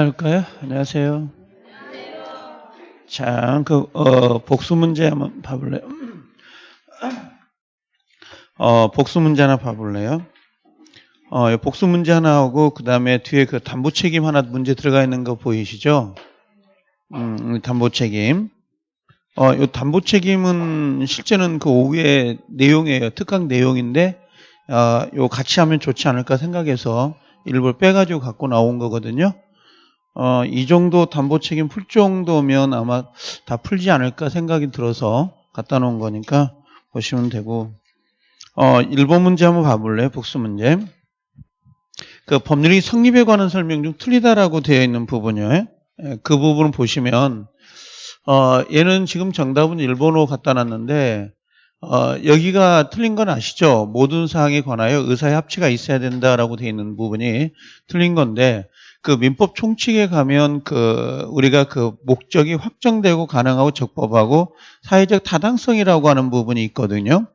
할까요? 안녕하세요. 자, 그, 어, 복수 문제 한번 봐볼래요? 어, 복수 문제 하나 봐볼래요? 어, 복수 문제 하나 하고, 그 다음에 뒤에 그 담보 책임 하나 문제 들어가 있는 거 보이시죠? 음, 담보 책임. 어, 요 담보 책임은 실제는 그 오후의 내용이에요. 특강 내용인데, 어, 요 같이 하면 좋지 않을까 생각해서 일부러 빼가지고 갖고 나온 거거든요. 어, 이 정도 담보 책임 풀 정도면 아마 다 풀지 않을까 생각이 들어서 갖다 놓은 거니까 보시면 되고, 어, 1번 문제 한번 봐볼래요? 복수 문제. 그 법률이 성립에 관한 설명 중 틀리다라고 되어 있는 부분이요. 예, 그 부분을 보시면, 어, 얘는 지금 정답은 1번으로 갖다 놨는데, 어, 여기가 틀린 건 아시죠? 모든 사항에 관하여 의사의 합치가 있어야 된다라고 되어 있는 부분이 틀린 건데, 그 민법 총칙에 가면 그 우리가 그 목적이 확정되고 가능하고 적법하고 사회적 타당성이라고 하는 부분이 있거든요.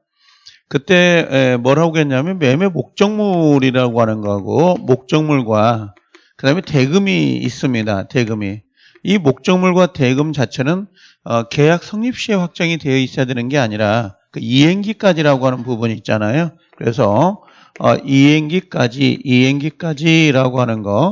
그때 에, 뭐라고 했냐면 매매 목적물이라고 하는 거하고 목적물과 그다음에 대금이 있습니다. 대금이 이 목적물과 대금 자체는 어, 계약 성립 시에 확정이 되어 있어야 되는 게 아니라 그 이행기까지라고 하는 부분이 있잖아요. 그래서 어, 이행기까지 이행기까지라고 하는 거 어,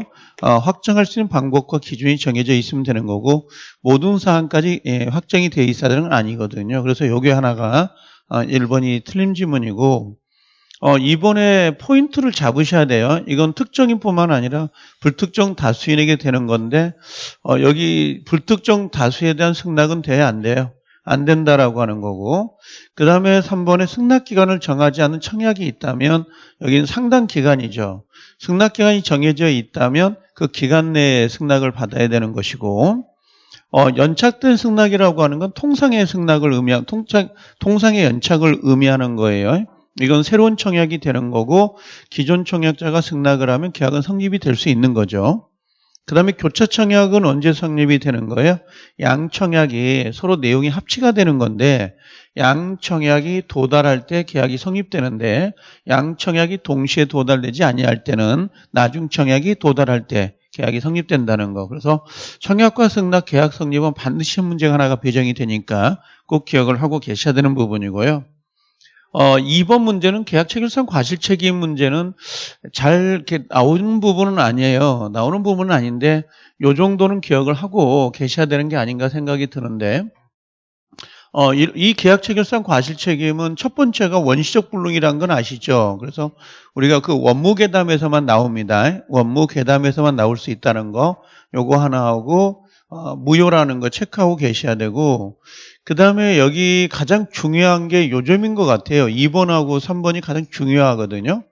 확정할 수 있는 방법과 기준이 정해져 있으면 되는 거고 모든 사항까지 예, 확정이 되어 있어야 되는 건 아니거든요. 그래서 요게 하나가 어, 1번이 틀린 지문이고 어, 이번에 포인트를 잡으셔야 돼요. 이건 특정인뿐만 아니라 불특정 다수인에게 되는 건데 어, 여기 불특정 다수에 대한 승낙은 돼야 안 돼요. 안 된다라고 하는 거고 그 다음에 3번에 승낙기간을 정하지 않은 청약이 있다면 여기는 상당 기간이죠. 승낙기간이 정해져 있다면 그 기간 내에 승낙을 받아야 되는 것이고 어, 연착된 승낙이라고 하는 건 통상의 승낙을 의미하는 통상, 통상의 연착을 의미하는 거예요. 이건 새로운 청약이 되는 거고 기존 청약자가 승낙을 하면 계약은 성립이 될 수 있는 거죠. 그 다음에 교차 청약은 언제 성립이 되는 거예요? 양 청약이 서로 내용이 합치가 되는 건데 양 청약이 도달할 때 계약이 성립되는데 양 청약이 동시에 도달되지 아니할 때는 나중 청약이 도달할 때 계약이 성립된다는 거. 그래서 청약과 승낙 계약 성립은 반드시 문제가 하나가 배정이 되니까 꼭 기억을 하고 계셔야 되는 부분이고요. 어, 2번 문제는 계약 체결상 과실 책임 문제는 잘 이렇게 나오는 부분은 아니에요. 나오는 부분은 아닌데 요 정도는 기억을 하고 계셔야 되는 게 아닌가 생각이 드는데 어, 이, 이 계약 체결상 과실 책임은 첫 번째가 원시적 불능이란 건 아시죠? 그래서 우리가 그 원무 계담에서만 나옵니다. 원무 계담에서만 나올 수 있다는 거 요거 하나 하고 어, 무효라는 거 체크하고 계셔야 되고 그 다음에 여기 가장 중요한 게 요점인 것 같아요. 2번하고 3번이 가장 중요하거든요.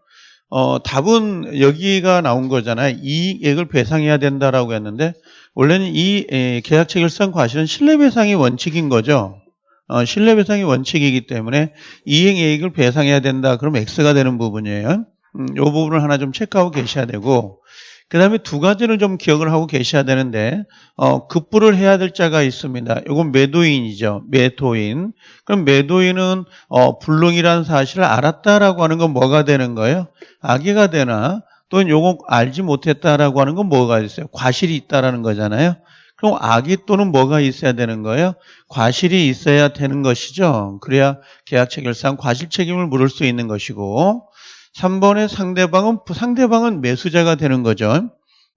어, 답은 여기가 나온 거잖아요. 이액을 배상해야 된다라고 했는데 원래는 이 에, 계약 체결상 과실은 신뢰배상이 원칙인 거죠. 어, 신뢰배상이 원칙이기 때문에 이행이익을 배상해야 된다. 그럼 X가 되는 부분이에요. 음, 이 부분을 하나 좀 체크하고 계셔야 되고 그 다음에 두 가지를 좀 기억을 하고 계셔야 되는데 어, 급부를 해야 될 자가 있습니다. 이건 매도인이죠. 매도인. 그럼 매도인은 어, 불능이라는 사실을 알았다라고 하는 건 뭐가 되는 거예요? 악의가 되나 또는 요거 알지 못했다라고 하는 건 뭐가 있어요? 과실이 있다라는 거잖아요. 그럼 악의 또는 뭐가 있어야 되는 거예요? 과실이 있어야 되는 것이죠. 그래야 계약 체결상 과실 책임을 물을 수 있는 것이고 3번의 상대방은 상대방은 매수자가 되는 거죠.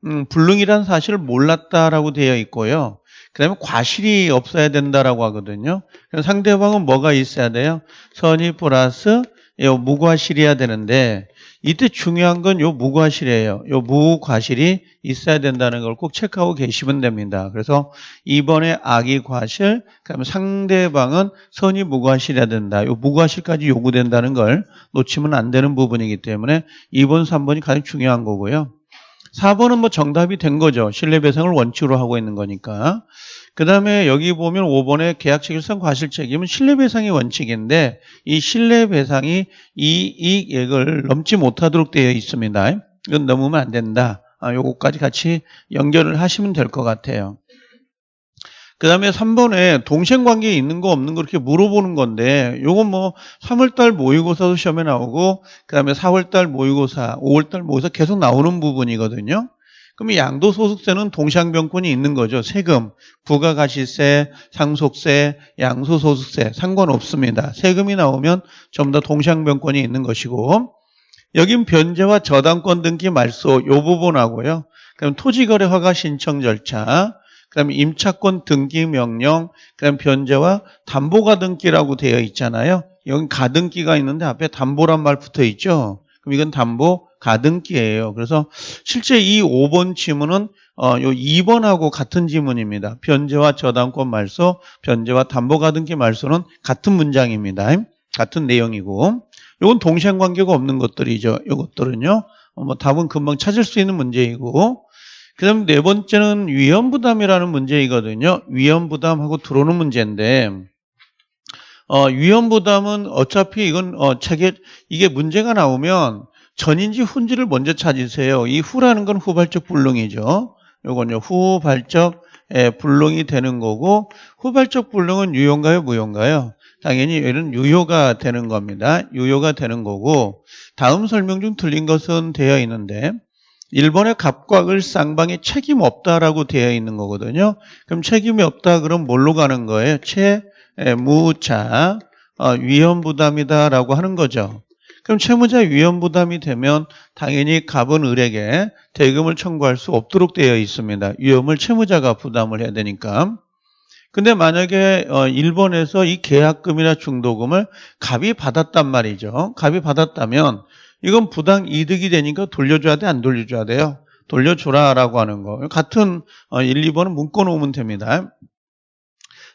음, 불능이라는 사실을 몰랐다라고 되어 있고요. 그다음에 과실이 없어야 된다라고 하거든요. 그럼 상대방은 뭐가 있어야 돼요? 선의 플러스 요 무과실이어야 되는데 이때 중요한 건 요 무과실이에요. 요 무과실이 있어야 된다는 걸 꼭 체크하고 계시면 됩니다. 그래서 이번에 악의 과실, 그다음에 상대방은 선의 무과실이어야 된다. 요 무과실까지 요구된다는 걸 놓치면 안 되는 부분이기 때문에 2번, 3번이 가장 중요한 거고요. 4번은 뭐 정답이 된 거죠. 신뢰배상을 원칙으로 하고 있는 거니까. 그 다음에 여기 보면 5번에 계약체결상 과실책임은 신뢰배상의 원칙인데 이 신뢰배상이 이 이익을 넘지 못하도록 되어 있습니다. 이건 넘으면 안 된다. 아, 요거까지 같이 연결을 하시면 될 것 같아요. 그 다음에 3번에 동생 관계에 있는 거 없는 거 이렇게 물어보는 건데 요건 뭐 3월달 모의고사도 시험에 나오고 그 다음에 4월달 모의고사, 5월달 모의고사 계속 나오는 부분이거든요. 그럼 양도소득세는 동상변권이 있는 거죠. 세금, 부가가시세, 상속세, 양소소득세 상관없습니다. 세금이 나오면 전부 다 동상변권이 있는 것이고 여긴 변제와 저당권 등기 말소 요 부분하고요. 그럼 토지거래 허가 신청 절차, 그다음에 임차권 등기 명령, 그다음 변제와 담보가 등기라고 되어 있잖아요. 여기 가등기가 있는데 앞에 담보란 말 붙어 있죠. 그럼 이건 담보 가등기예요. 그래서 실제 이 5번 지문은 어, 요 2번하고 같은 지문입니다. 변제와 저당권 말소, 변제와 담보 가등기 말소는 같은 문장입니다. 같은 내용이고 요건 동시한 관계가 없는 것들이죠. 요것들은요. 어, 뭐 답은 금방 찾을 수 있는 문제이고 그 다음에 네 번째는 위험부담이라는 문제이거든요. 위험부담하고 들어오는 문제인데 어, 위험부담은 어차피 이건 어, 책에 이게 문제가 나오면 전인지 훈지를 먼저 찾으세요. 이 후라는 건 후발적 불능이죠. 요건요 후발적 예, 불능이 되는 거고 후발적 불능은 유효인가요 무효인가요? 당연히 얘는 유효가 되는 겁니다. 유효가 되는 거고 다음 설명 중 틀린 것은 되어 있는데 1번의 갑과 을 쌍방에 책임 없다라고 되어 있는 거거든요. 그럼 책임이 없다 그럼 뭘로 가는 거예요? 채무자 어, 위험 부담이다라고 하는 거죠. 그럼 채무자 위험 부담이 되면 당연히 갑은 을에게 대금을 청구할 수 없도록 되어 있습니다. 위험을 채무자가 부담을 해야 되니까. 근데 만약에 1번에서 어, 이 계약금이나 중도금을 갑이 받았단 말이죠. 갑이 받았다면 이건 부당 이득이 되니까 돌려줘야 돼? 안 돌려줘야 돼요? 돌려줘라 라고 하는 거. 같은 1, 어, 2번은 묶어놓으면 됩니다.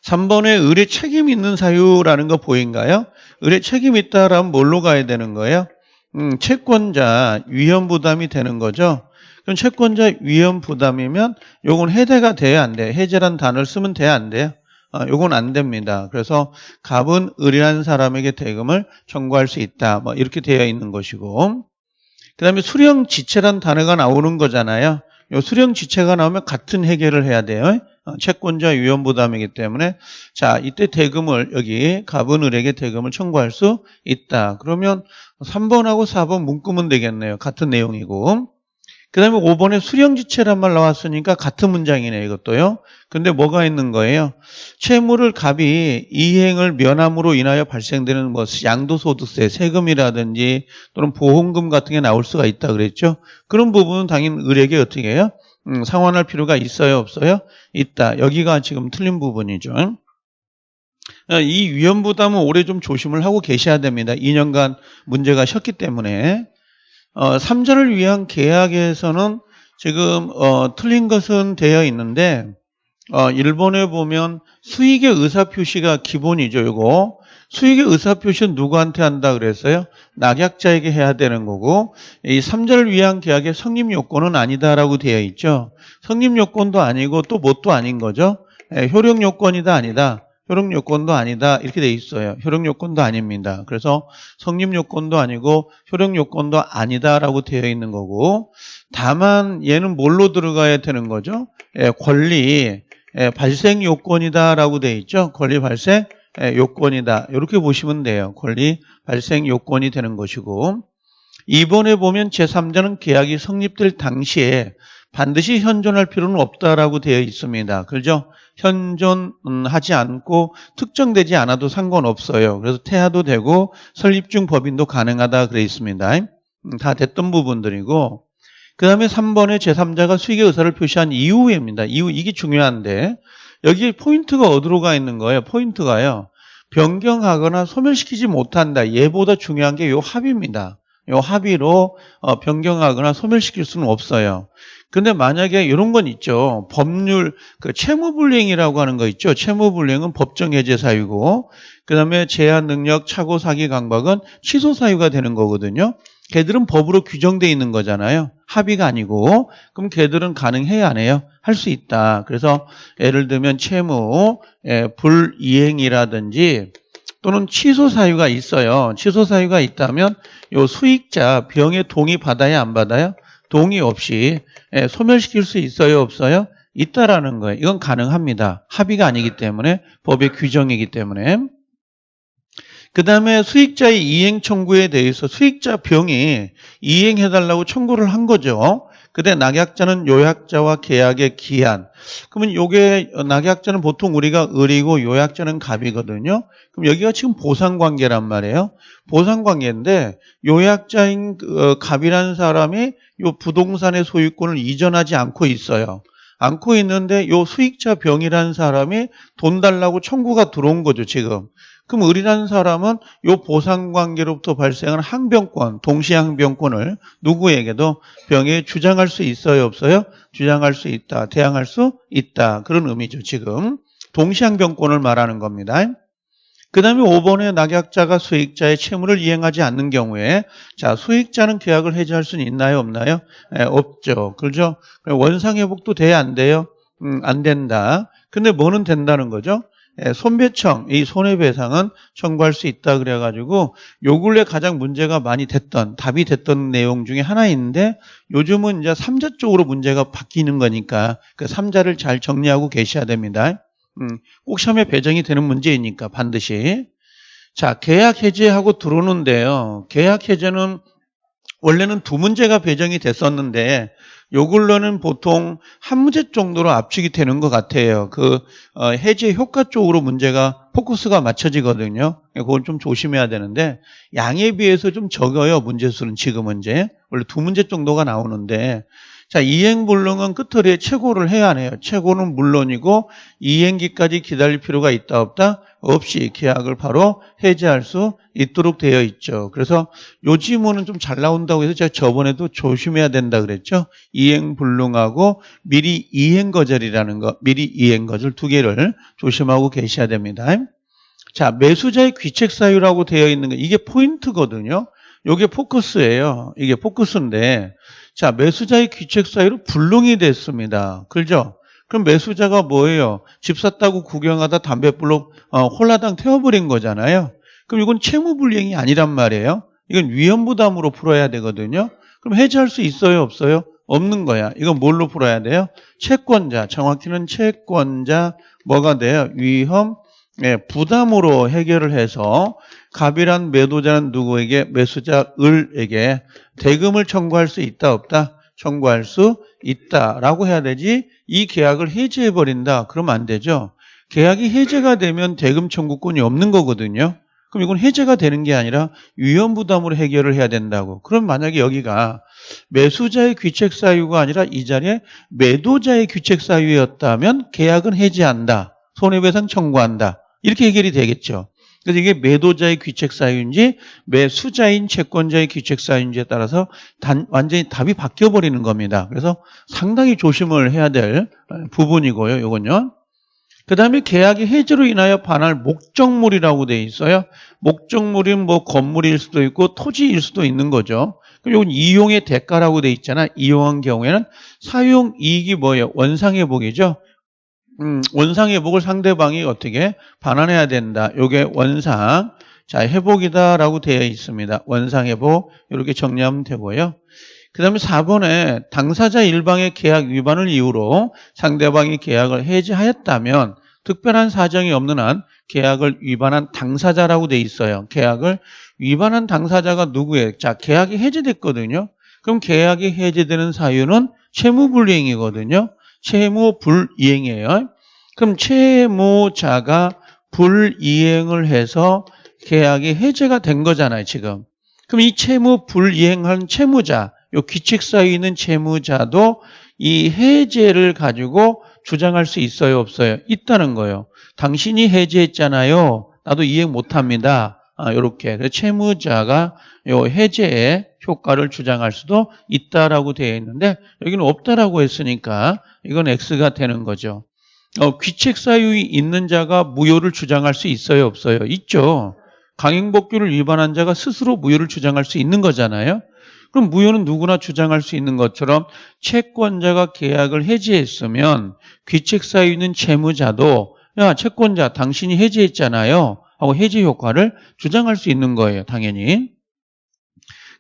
3번에 의뢰 책임 있는 사유라는 거 보인가요? 의뢰 책임 있다라면 뭘로 가야 되는 거예요? 음, 채권자 위험 부담이 되는 거죠. 그럼 채권자 위험 부담이면 요건 해제가 돼야 안 돼. 해제란 단어를 쓰면 돼야 안 돼요? 아, 요건 안 됩니다. 그래서 갑은 의뢰한 사람에게 대금을 청구할 수 있다. 뭐 이렇게 되어 있는 것이고 그 다음에 수령 지체란 단어가 나오는 거잖아요. 요 수령 지체가 나오면 같은 해결을 해야 돼요. 어, 채권자 위험 부담이기 때문에 자 이때 대금을 여기 갑은 을에게 대금을 청구할 수 있다. 그러면 3번하고 4번 묶으면 되겠네요. 같은 내용이고 그 다음에 5번에 수령지체란 말 나왔으니까 같은 문장이네 이것도요. 근데 뭐가 있는 거예요? 채무를 갑이 이행을 면함으로 인하여 발생되는 뭐 양도소득세, 세금이라든지 또는 보험금 같은 게 나올 수가 있다 그랬죠. 그런 부분은 당연히 을에게 어떻게 해요? 음, 상환할 필요가 있어요 없어요? 있다. 여기가 지금 틀린 부분이죠. 이 위험 부담은 올해 좀 조심을 하고 계셔야 됩니다. 2년간 문제가 셨기 때문에 어, 3절을 위한 계약에서는 지금 어, 틀린 것은 되어 있는데 어, 일본에 보면 수익의 의사표시가 기본이죠. 이거 수익의 의사표시는 누구한테 한다 그랬어요? 낙약자에게 해야 되는 거고 이 3절을 위한 계약의 성립 요건은 아니다라고 되어 있죠. 성립 요건도 아니고 또 뭣도 아닌 거죠. 예, 효력 요건이다 아니다. 효력 요건도 아니다 이렇게 돼 있어요. 효력 요건도 아닙니다. 그래서 성립 요건도 아니고 효력 요건도 아니다라고 되어 있는 거고 다만 얘는 뭘로 들어가야 되는 거죠? 예, 권리 예, 발생 요건이다라고 되어 있죠. 권리 발생 예, 요건이다 이렇게 보시면 돼요. 권리 발생 요건이 되는 것이고 이번에 보면 제3자는 계약이 성립될 당시에 반드시 현존할 필요는 없다라고 되어 있습니다. 그렇죠? 현존하지 않고 특정되지 않아도 상관없어요. 그래서 태아도 되고 설립 중 법인도 가능하다 그래 있습니다. 음, 다 됐던 부분들이고 그 다음에 3번에 제3자가 수익의 의사를 표시한 이후입니다. 이후 이게 중요한데 여기 포인트가 어디로 가 있는 거예요? 포인트가요. 변경하거나 소멸시키지 못한다. 얘보다 중요한 게이 합의입니다. 이 합의로 어, 변경하거나 소멸시킬 수는 없어요. 근데 만약에 이런 건 있죠. 법률, 그 채무불이행이라고 하는 거 있죠. 채무불이행은 법정 해제 사유고, 그 다음에 제한 능력, 착오, 사기, 강박은 취소 사유가 되는 거거든요. 걔들은 법으로 규정돼 있는 거잖아요. 합의가 아니고. 그럼 걔들은 가능해야 안 해요? 할 수 있다. 그래서 예를 들면 채무, 예, 불이행이라든지 또는 취소 사유가 있어요. 취소 사유가 있다면 요 수익자 병에 동의 받아야 안 받아요? 동의 없이 예, 소멸시킬 수 있어요 없어요? 있다라는 거예요. 이건 가능합니다. 합의가 아니기 때문에 법의 규정이기 때문에 그 다음에 수익자의 이행 청구에 대해서 수익자 병이 이행해달라고 청구를 한 거죠. 그때 낙약자는 요약자와 계약의 기한. 그러면 요게 낙약자는 보통 우리가 을이고 요약자는 갑이거든요. 그럼 여기가 지금 보상관계란 말이에요. 보상관계인데 요약자인 그, 어, 갑이라는 사람이 요 부동산의 소유권을 이전하지 않고 있어요. 않고 있는데 요 수익자 병이라는 사람이 돈 달라고 청구가 들어온 거죠, 지금. 그럼 을이라는 사람은 요 보상관계로부터 발생한 항변권, 동시항변권을 누구에게도 병에 주장할 수 있어요, 없어요? 주장할 수 있다, 대항할 수 있다. 그런 의미죠, 지금. 동시항변권을 말하는 겁니다. 그 다음에 5번에 낙약자가 수익자의 채무를 이행하지 않는 경우에 자 수익자는 계약을 해지할 수는 있나요 없나요? 에, 없죠. 그렇죠? 원상회복도 돼야 안 돼요? 음, 안 된다. 근데 뭐는 된다는 거죠? 에, 손배청, 이 손해배상은 청구할 수 있다 그래가지고 요 근래 가장 문제가 많이 됐던 답이 됐던 내용 중에 하나인데 요즘은 이제 3자 쪽으로 문제가 바뀌는 거니까 그 3자를 잘 정리하고 계셔야 됩니다. 음, 꼭 시험에 배정이 되는 문제이니까 반드시. 자, 계약 해제하고 들어오는데요. 계약 해제는 원래는 두 문제가 배정이 됐었는데 요걸로는 보통 한 문제 정도로 압축이 되는 것 같아요. 그 어, 해제 효과 쪽으로 문제가 포커스가 맞춰지거든요. 그건 좀 조심해야 되는데 양에 비해서 좀 적어요. 문제 수는 지금은 이제 원래 두 문제 정도가 나오는데 자, 이행불능은 끝터리에 최고를 해야 해요. 최고는 물론이고 이행기까지 기다릴 필요가 있다 없다? 없이 계약을 바로 해제할 수 있도록 되어 있죠. 그래서 요 지문은 좀 잘 나온다고 해서 제가 저번에도 조심해야 된다 그랬죠. 이행불능하고 미리 이행거절이라는 거, 미리 이행거절 두 개를 조심하고 계셔야 됩니다. 자, 매수자의 귀책 사유라고 되어 있는 거 이게 포인트거든요. 이게 포커스예요. 이게 포커스인데 자, 매수자의 귀책 사유로 불능이 됐습니다. 그죠? 그럼 매수자가 뭐예요? 집 샀다고 구경하다 담배불로 어, 홀라당 태워버린 거잖아요. 그럼 이건 채무불이행이 아니란 말이에요. 이건 위험부담으로 풀어야 되거든요. 그럼 해지할 수 있어요? 없어요? 없는 거야. 이건 뭘로 풀어야 돼요? 채권자, 정확히는 채권자 뭐가 돼요? 위험, 예, 부담으로 해결을 해서 갑이란 매도자는 누구에게 매수자 을에게 대금을 청구할 수 있다 없다? 청구할 수 있다라고 해야 되지 이 계약을 해지해 버린다 그러면 안 되죠. 계약이 해제가 되면 대금 청구권이 없는 거거든요. 그럼 이건 해제가 되는 게 아니라 위험 부담으로 해결을 해야 된다고. 그럼 만약에 여기가 매수자의 귀책 사유가 아니라 이 자리에 매도자의 귀책 사유였다면 계약은 해지한다. 손해배상 청구한다. 이렇게 해결이 되겠죠. 그래서 이게 매도자의 귀책 사유인지 매수자인 채권자의 귀책 사유인지에 따라서 단, 완전히 답이 바뀌어 버리는 겁니다. 그래서 상당히 조심을 해야 될 부분이고요. 이건요. 그 다음에 계약의 해지로 인하여 반할 목적물이라고 돼 있어요. 목적물은 뭐 건물일 수도 있고 토지일 수도 있는 거죠. 그럼 이건 이용의 대가라고 돼 있잖아. 이용한 경우에는 사용 이익이 뭐예요? 원상회복이죠. 음, 원상 회복을 상대방이 어떻게 반환해야 된다. 요게 원상. 자, 회복이다라고 되어 있습니다. 원상 회복. 이렇게 정리하면 되고요. 그 다음에 4번에 당사자 일방의 계약 위반을 이유로 상대방이 계약을 해지하였다면 특별한 사정이 없는 한 계약을 위반한 당사자라고 돼 있어요. 계약을 위반한 당사자가 누구예요? 자, 계약이 해지됐거든요. 그럼 계약이 해지되는 사유는 채무불이행이거든요. 채무 불이행이에요. 그럼 채무자가 불이행을 해서 계약이 해제가 된 거잖아요, 지금. 그럼 이 채무 불이행한 채무자, 요 사유에 있는 채무자도 이 해제를 가지고 주장할 수 있어요, 없어요? 있다는 거예요. 당신이 해제했잖아요. 나도 이행 못 합니다. 아, 요렇게. 그래서 채무자가 요 해제의 효과를 주장할 수도 있다라고 되어 있는데 여기는 없다라고 했으니까 이건 X가 되는 거죠. 어, 귀책 사유이 있는 자가 무효를 주장할 수 있어요, 없어요? 있죠. 강행복규를 위반한 자가 스스로 무효를 주장할 수 있는 거잖아요. 그럼 무효는 누구나 주장할 수 있는 것처럼 채권자가 계약을 해지했으면 귀책 사유 있는 채무자도 야 채권자 당신이 해지했잖아요 하고 해지 효과를 주장할 수 있는 거예요 당연히.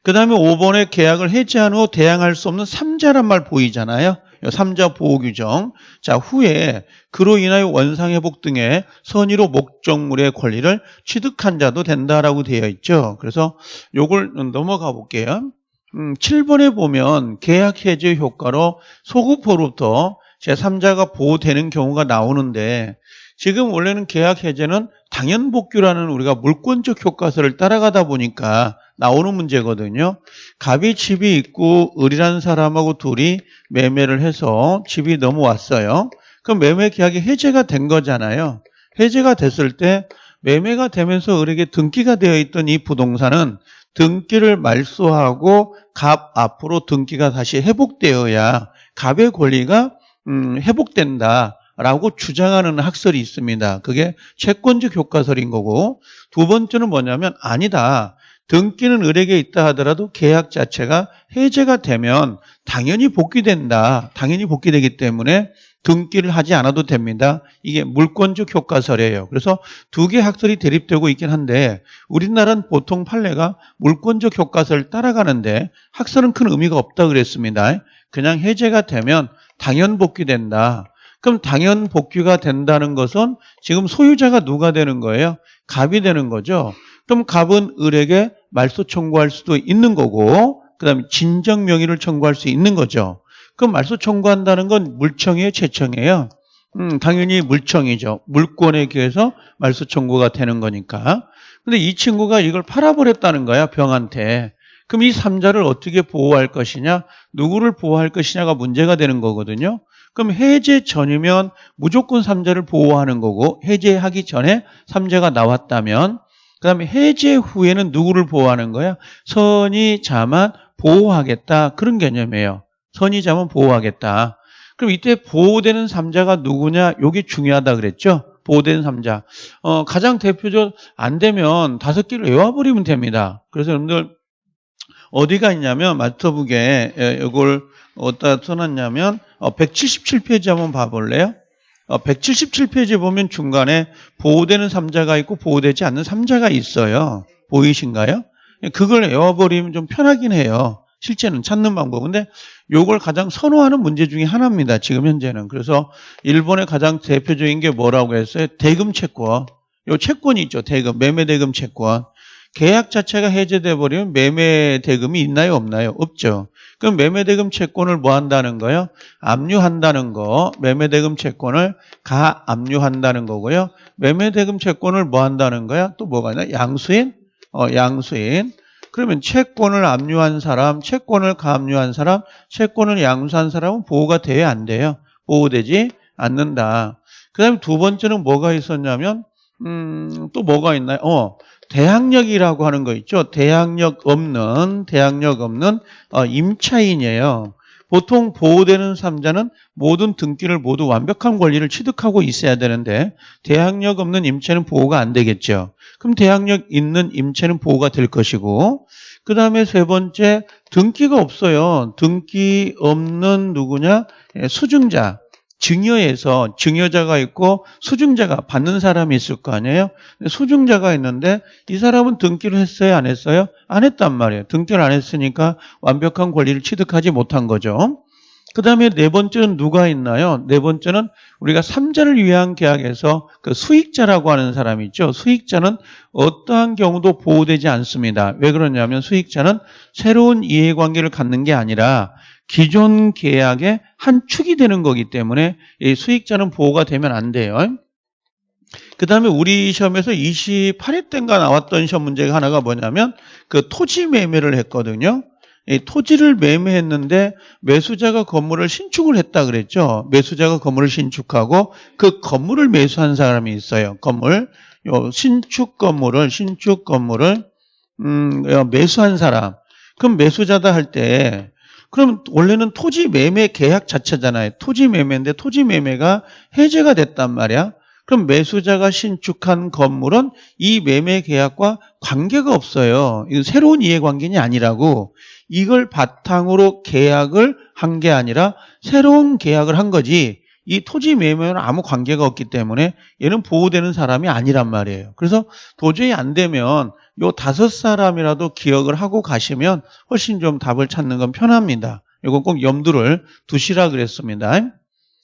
그 다음에 5번에 계약을 해지한 후 대항할 수 없는 3자란 말 보이잖아요. 3자 보호규정. 자 후에 그로 인하여 원상회복 등의 선의로 목적물의 권리를 취득한 자도 된다라고 되어 있죠. 그래서 요걸 넘어가 볼게요. 음, 7번에 보면 계약 해제 효과로 소급호로부터 제3자가 보호되는 경우가 나오는데 지금 원래는 계약 해제는 당연복규라는 우리가 물권적 효과서를 따라가다 보니까 나오는 문제거든요. 갑이 집이 있고 을이라는 사람하고 둘이 매매를 해서 집이 넘어왔어요. 그럼 매매 계약이 해제가 된 거잖아요. 해제가 됐을 때 매매가 되면서 을에게 등기가 되어 있던 이 부동산은 등기를 말소하고 갑 앞으로 등기가 다시 회복되어야 갑의 권리가 음, 회복된다 라고 주장하는 학설이 있습니다. 그게 채권적 효과설인 거고 두 번째는 뭐냐면 아니다. 등기는 을에게 있다 하더라도 계약 자체가 해제가 되면 당연히 복귀된다. 당연히 복귀되기 때문에 등기를 하지 않아도 됩니다. 이게 물권적 효과설이에요. 그래서 두 개 학설이 대립되고 있긴 한데 우리나라는 보통 판례가 물권적 효과설을 따라가는데 학설은 큰 의미가 없다 그랬습니다. 그냥 해제가 되면 당연 복귀된다. 그럼 당연 복귀가 된다는 것은 지금 소유자가 누가 되는 거예요? 갑이 되는 거죠. 그럼 갑은 을에게 말소 청구할 수도 있는 거고 그다음에 진정 명의를 청구할 수 있는 거죠. 그럼 말소 청구한다는 건 물청이에요, 채청이에요? 음, 당연히 물청이죠. 물권에 의해서 말소 청구가 되는 거니까. 근데 이 친구가 이걸 팔아버렸다는 거야, 병한테. 그럼 이 삼자를 어떻게 보호할 것이냐, 누구를 보호할 것이냐가 문제가 되는 거거든요. 그럼 해제 전이면 무조건 삼자를 보호하는 거고 해제하기 전에 삼자가 나왔다면 그 다음에 해제 후에는 누구를 보호하는 거야? 선의자만 보호하겠다 그런 개념이에요. 선의자만 보호하겠다. 그럼 이때 보호되는 삼자가 누구냐? 이게 중요하다 그랬죠? 보호되는 삼자. 어, 가장 대표적 안 되면 다섯 개를 외워버리면 됩니다. 그래서 여러분들 어디가 있냐면 마스터북에 이걸 어디다 써놨냐면 177페이지 어, 한번 봐볼래요? 177페이지 어, 보면 중간에 보호되는 삼자가 있고 보호되지 않는 삼자가 있어요. 보이신가요? 그걸 외워버리면 좀 편하긴 해요. 실제는 찾는 방법. 근데 요걸 가장 선호하는 문제 중에 하나입니다. 지금 현재는. 그래서 일본의 가장 대표적인 게 뭐라고 했어요? 대금 채권. 요 채권이 있죠. 대금, 매매 대금 채권. 계약 자체가 해제돼 버리면 매매 대금이 있나요, 없나요? 없죠. 그럼 매매 대금 채권을 뭐 한다는 거요? 압류한다는 거. 매매 대금 채권을 가 압류한다는 거고요. 매매 대금 채권을 뭐 한다는 거야? 또 뭐가 있나? 양수인? 어, 양수인. 그러면 채권을 압류한 사람, 채권을 가압류한 사람, 채권을 양수한 사람은 보호가 돼야 안 돼요. 보호되지 않는다. 그 다음에 두 번째는 뭐가 있었냐면, 음, 또 뭐가 있나요? 어, 대항력이라고 하는 거 있죠. 대항력 없는, 대항력 없는 어, 임차인이에요. 보통 보호되는 삼자는 모든 등기를 모두 완벽한 권리를 취득하고 있어야 되는데 대항력 없는 임차는 보호가 안 되겠죠. 그럼 대항력 있는 임차는 보호가 될 것이고 그 다음에 세 번째 등기가 없어요. 등기 없는 누구냐? 예, 수증자. 증여에서 증여자가 있고 수증자가 받는 사람이 있을 거 아니에요? 수증자가 있는데 이 사람은 등기를 했어요? 안 했어요? 안 했단 말이에요. 등기를 안 했으니까 완벽한 권리를 취득하지 못한 거죠. 그 다음에 네 번째는 누가 있나요? 네 번째는 우리가 삼자를 위한 계약에서 그 수익자라고 하는 사람이 있죠. 수익자는 어떠한 경우도 보호되지 않습니다. 왜 그러냐면 수익자는 새로운 이해관계를 갖는 게 아니라 기존 계약의 한 축이 되는 거기 때문에 이 수익자는 보호가 되면 안 돼요. 그 다음에 우리 시험에서 28회 때인가 나왔던 시험 문제가 하나가 뭐냐면 그 토지 매매를 했거든요. 이 토지를 매매했는데 매수자가 건물을 신축을 했다 그랬죠. 매수자가 건물을 신축하고 그 건물을 매수한 사람이 있어요. 건물 요 신축 건물을 신축 건물을 음, 매수한 사람. 그럼 매수자다 할 때 그럼 원래는 토지 매매 계약 자체잖아요. 토지 매매인데 토지 매매가 해제가 됐단 말이야. 그럼 매수자가 신축한 건물은 이 매매 계약과 관계가 없어요. 이건 새로운 이해관계이 아니라고 이걸 바탕으로 계약을 한 게 아니라 새로운 계약을 한 거지 이 토지 매매는 아무 관계가 없기 때문에 얘는 보호되는 사람이 아니란 말이에요. 그래서 도저히 안 되면 요 다섯 사람이라도 기억을 하고 가시면 훨씬 좀 답을 찾는 건 편합니다. 이거 꼭 염두를 두시라 그랬습니다.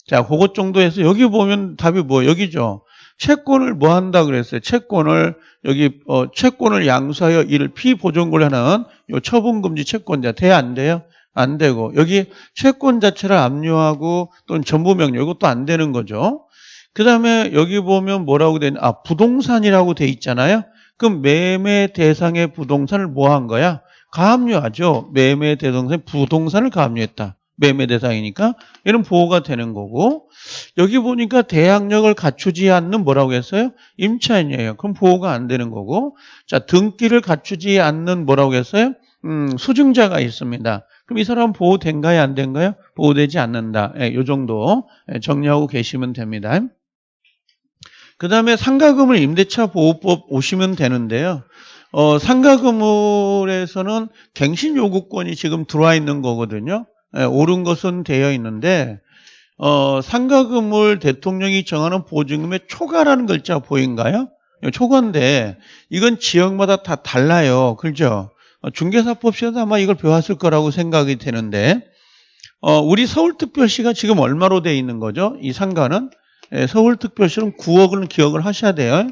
자, 그것 정도 해서 여기 보면 답이 뭐 여기죠. 채권을 뭐 한다 그랬어요? 채권을 여기 어, 채권을 양수하여 이를 피보존권을 하는 요 처분금지 채권자 돼 안 돼요? 안 되고 여기 채권 자체를 압류하고 또는 전부명령 이것도 안 되는 거죠. 그 다음에 여기 보면 뭐라고 돼? 아 부동산이라고 돼 있잖아요. 그럼 매매 대상의 부동산을 뭐 한 거야? 가압류하죠. 매매 대상의 부동산을 가압류했다. 매매 대상이니까 이런 보호가 되는 거고 여기 보니까 대항력을 갖추지 않는 뭐라고 했어요? 임차인이에요. 그럼 보호가 안 되는 거고 자 등기를 갖추지 않는 뭐라고 했어요? 음, 수증자가 있습니다. 그럼 이 사람 보호된가요? 안 된가요? 보호되지 않는다. 예, 요 정도 예, 정리하고 계시면 됩니다. 그 다음에 상가금을 임대차 보호법 오시면 되는데요. 어, 상가금을에서는 갱신 요구권이 지금 들어와 있는 거거든요. 예, 옳은 것은 되어 있는데 어, 상가금을 대통령이 정하는 보증금의 초과라는 글자 보인가요? 초과인데 이건 지역마다 다 달라요. 그렇죠? 어, 중개사법 시에도 아마 이걸 배웠을 거라고 생각이 되는데 어, 우리 서울특별시가 지금 얼마로 돼 있는 거죠? 이 상가는 예, 서울특별시는 9억을 기억을 하셔야 돼요.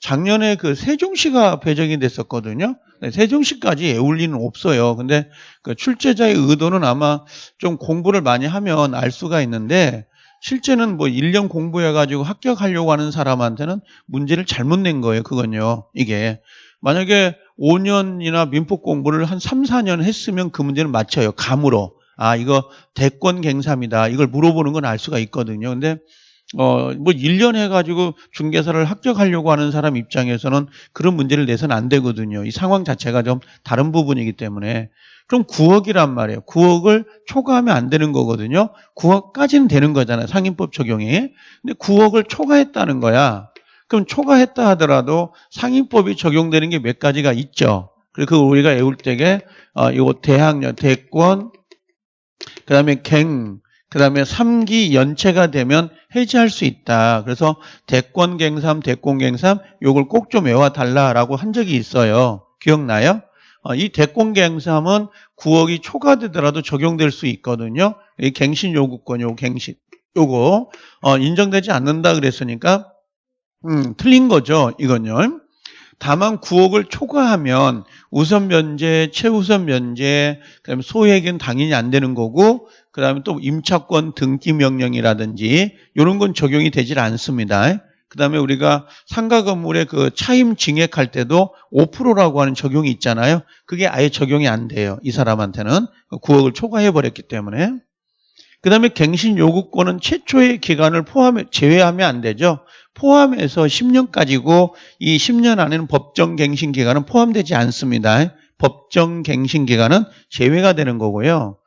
작년에 그 세종시가 배정이 됐었거든요. 네, 세종시까지 애울 리는 없어요. 근데 그 출제자의 의도는 아마 좀 공부를 많이 하면 알 수가 있는데 실제는 뭐 1년 공부해가지고 합격하려고 하는 사람한테는 문제를 잘못 낸 거예요. 그건요. 이게. 만약에 5년이나 민법 공부를 한 3, 4년 했으면 그 문제는 맞춰요. 감으로. 아, 이거 대권 갱삼이다. 이걸 물어보는 건 알 수가 있거든요. 근데 어, 뭐 1년 해가지고 중개사를 합격하려고 하는 사람 입장에서는 그런 문제를 내서는 안 되거든요. 이 상황 자체가 좀 다른 부분이기 때문에. 그럼 9억이란 말이에요. 9억을 초과하면 안 되는 거거든요. 9억까지는 되는 거잖아요. 상인법 적용이. 근데 9억을 초과했다는 거야. 그럼 초과했다 하더라도 상인법이 적용되는 게 몇 가지가 있죠. 그리고 우리가 애울 때게 어, 이거 대학력, 대권, 그 다음에 갱, 그 다음에 3기 연체가 되면 해지할 수 있다. 그래서 대권갱삼, 대권갱삼 요걸 꼭 좀 외워달라라고 한 적이 있어요. 기억나요? 어, 이 대권갱삼은 9억이 초과되더라도 적용될 수 있거든요. 이 갱신 요구권, 요 갱신 요거 어, 인정되지 않는다 그랬으니까 음, 틀린 거죠. 이건요. 다만 9억을 초과하면 우선 면제, 최우선 면제, 그다음에 소액은 당연히 안 되는 거고 그다음에 또 임차권 등기 명령이라든지 이런 건 적용이 되질 않습니다. 그다음에 우리가 상가 건물의 그 차임 증액할 때도 5%라고 하는 적용이 있잖아요. 그게 아예 적용이 안 돼요. 이 사람한테는 9억을 초과해 버렸기 때문에. 그다음에 갱신 요구권은 최초의 기간을 포함해 제외하면 안 되죠. 포함해서 10년까지고 이 10년 안에는 법정 갱신 기간은 포함되지 않습니다. 법정 갱신 기간은 제외가 되는 거고요.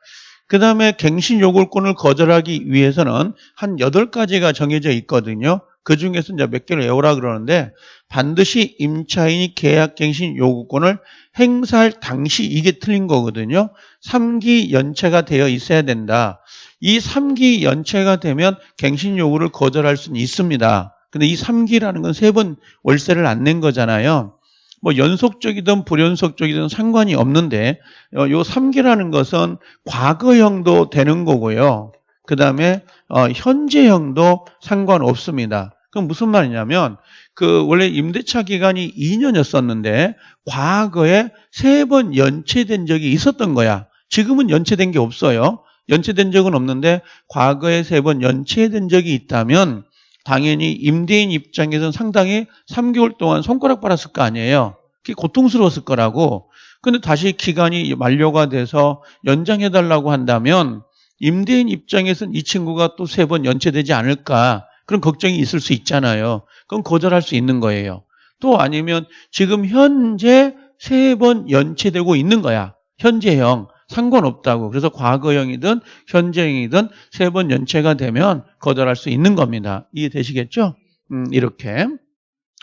그 다음에 갱신 요구권을 거절하기 위해서는 한 8가지가 정해져 있거든요. 그 중에서 이제 몇 개를 외우라 그러는데 반드시 임차인이 계약갱신 요구권을 행사할 당시 이게 틀린 거거든요. 3기 연체가 되어 있어야 된다. 이 3기 연체가 되면 갱신 요구를 거절할 수는 있습니다. 근데 이 3기라는 건 세 번 월세를 안 낸 거잖아요. 뭐 연속적이든 불연속적이든 상관이 없는데 어, 요 3기라는 것은 과거형도 되는 거고요. 그 다음에 어, 현재형도 상관없습니다. 그럼 무슨 말이냐면 그 원래 임대차 기간이 2년이었었는데 과거에 세 번 연체된 적이 있었던 거야. 지금은 연체된 게 없어요. 연체된 적은 없는데 과거에 세 번 연체된 적이 있다면 당연히 임대인 입장에서는 상당히 3개월 동안 손가락 빨았을 거 아니에요. 그게 고통스러웠을 거라고. 근데 다시 기간이 만료가 돼서 연장해달라고 한다면 임대인 입장에서는 이 친구가 또 세 번 연체되지 않을까 그런 걱정이 있을 수 있잖아요. 그럼 거절할 수 있는 거예요. 또 아니면 지금 현재 세 번 연체되고 있는 거야. 현재형. 상관없다고. 그래서 과거형이든 현재형이든 세 번 연체가 되면 거절할 수 있는 겁니다. 이해되시겠죠? 음, 이렇게.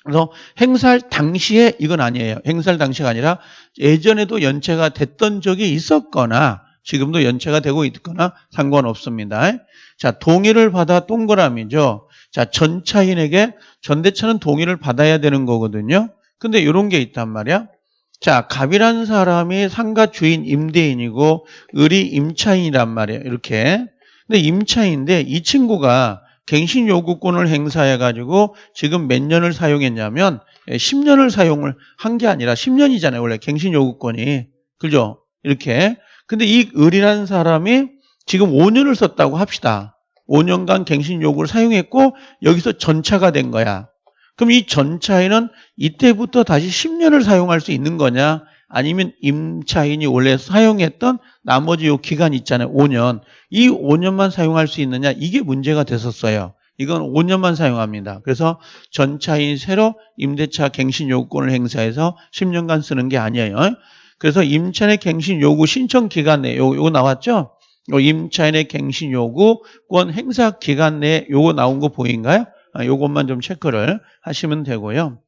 그래서 행사할 당시에 이건 아니에요. 행사할 당시가 아니라 예전에도 연체가 됐던 적이 있었거나 지금도 연체가 되고 있거나 상관없습니다. 자, 동의를 받아 동그라미죠. 자, 전차인에게 전대차는 동의를 받아야 되는 거거든요. 근데 이런 게 있단 말이야. 자, 갑이라는 사람이 상가 주인 임대인이고 을이 임차인이란 말이에요. 이렇게. 근데 임차인인데 이 친구가 갱신 요구권을 행사해 가지고 지금 몇 년을 사용했냐면 10년을 사용을 한 게 아니라 10년이잖아요. 원래 갱신 요구권이. 그죠? 이렇게. 근데 이 을이라는 사람이 지금 5년을 썼다고 합시다. 5년간 갱신 요구를 사용했고 여기서 전차가 된 거야. 그럼 이 전차에는 이때부터 다시 10년을 사용할 수 있는 거냐? 아니면 임차인이 원래 사용했던 나머지 요 기간 있잖아요. 5년. 이 5년만 사용할 수 있느냐? 이게 문제가 됐었어요. 이건 5년만 사용합니다. 그래서 전차인 새로 임대차 갱신 요구권을 행사해서 10년간 쓰는 게 아니에요. 그래서 임차인의 갱신 요구 신청 기간 내에 요, 거 나왔죠? 요 임차인의 갱신 요구권 행사 기간 내에 요거 나온 거 보인가요? 아, 요것만 좀 체크를 하시면 되고요.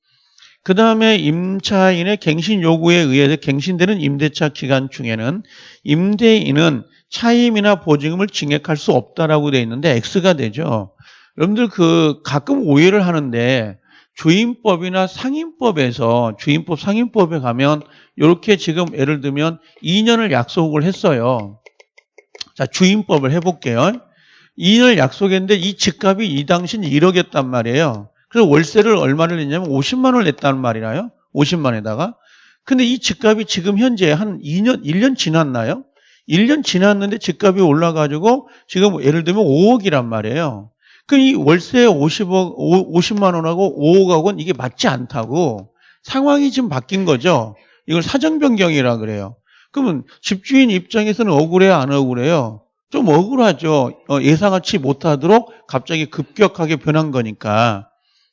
그 다음에 임차인의 갱신 요구에 의해서 갱신되는 임대차 기간 중에는 임대인은 차임이나 보증금을 증액할 수 없다라고 되어 있는데 X가 되죠. 여러분들 그 가끔 오해를 하는데 주임법이나 상임법에서 주임법 상임법에 가면 이렇게 지금 예를 들면 2년을 약속을 했어요. 자 주임법을 해볼게요. 2년을 약속했는데 이 집값이 이 당시는 1억이었단 말이에요. 그래서 월세를 얼마를 냈냐면 50만 원을 냈다는 말이나요? 50만에다가. 근데 이 집값이 지금 현재 한 2년, 1년 지났나요? 1년 지났는데 집값이 올라가지고 지금 예를 들면 5억이란 말이에요. 그럼 이 월세 50억, 50만 원하고 5억하고는 이게 맞지 않다고 상황이 지금 바뀐 거죠. 이걸 사정 변경이라 그래요. 그러면 집주인 입장에서는 억울해요, 안 억울해요? 좀 억울하죠. 어, 예상하지 못하도록 갑자기 급격하게 변한 거니까.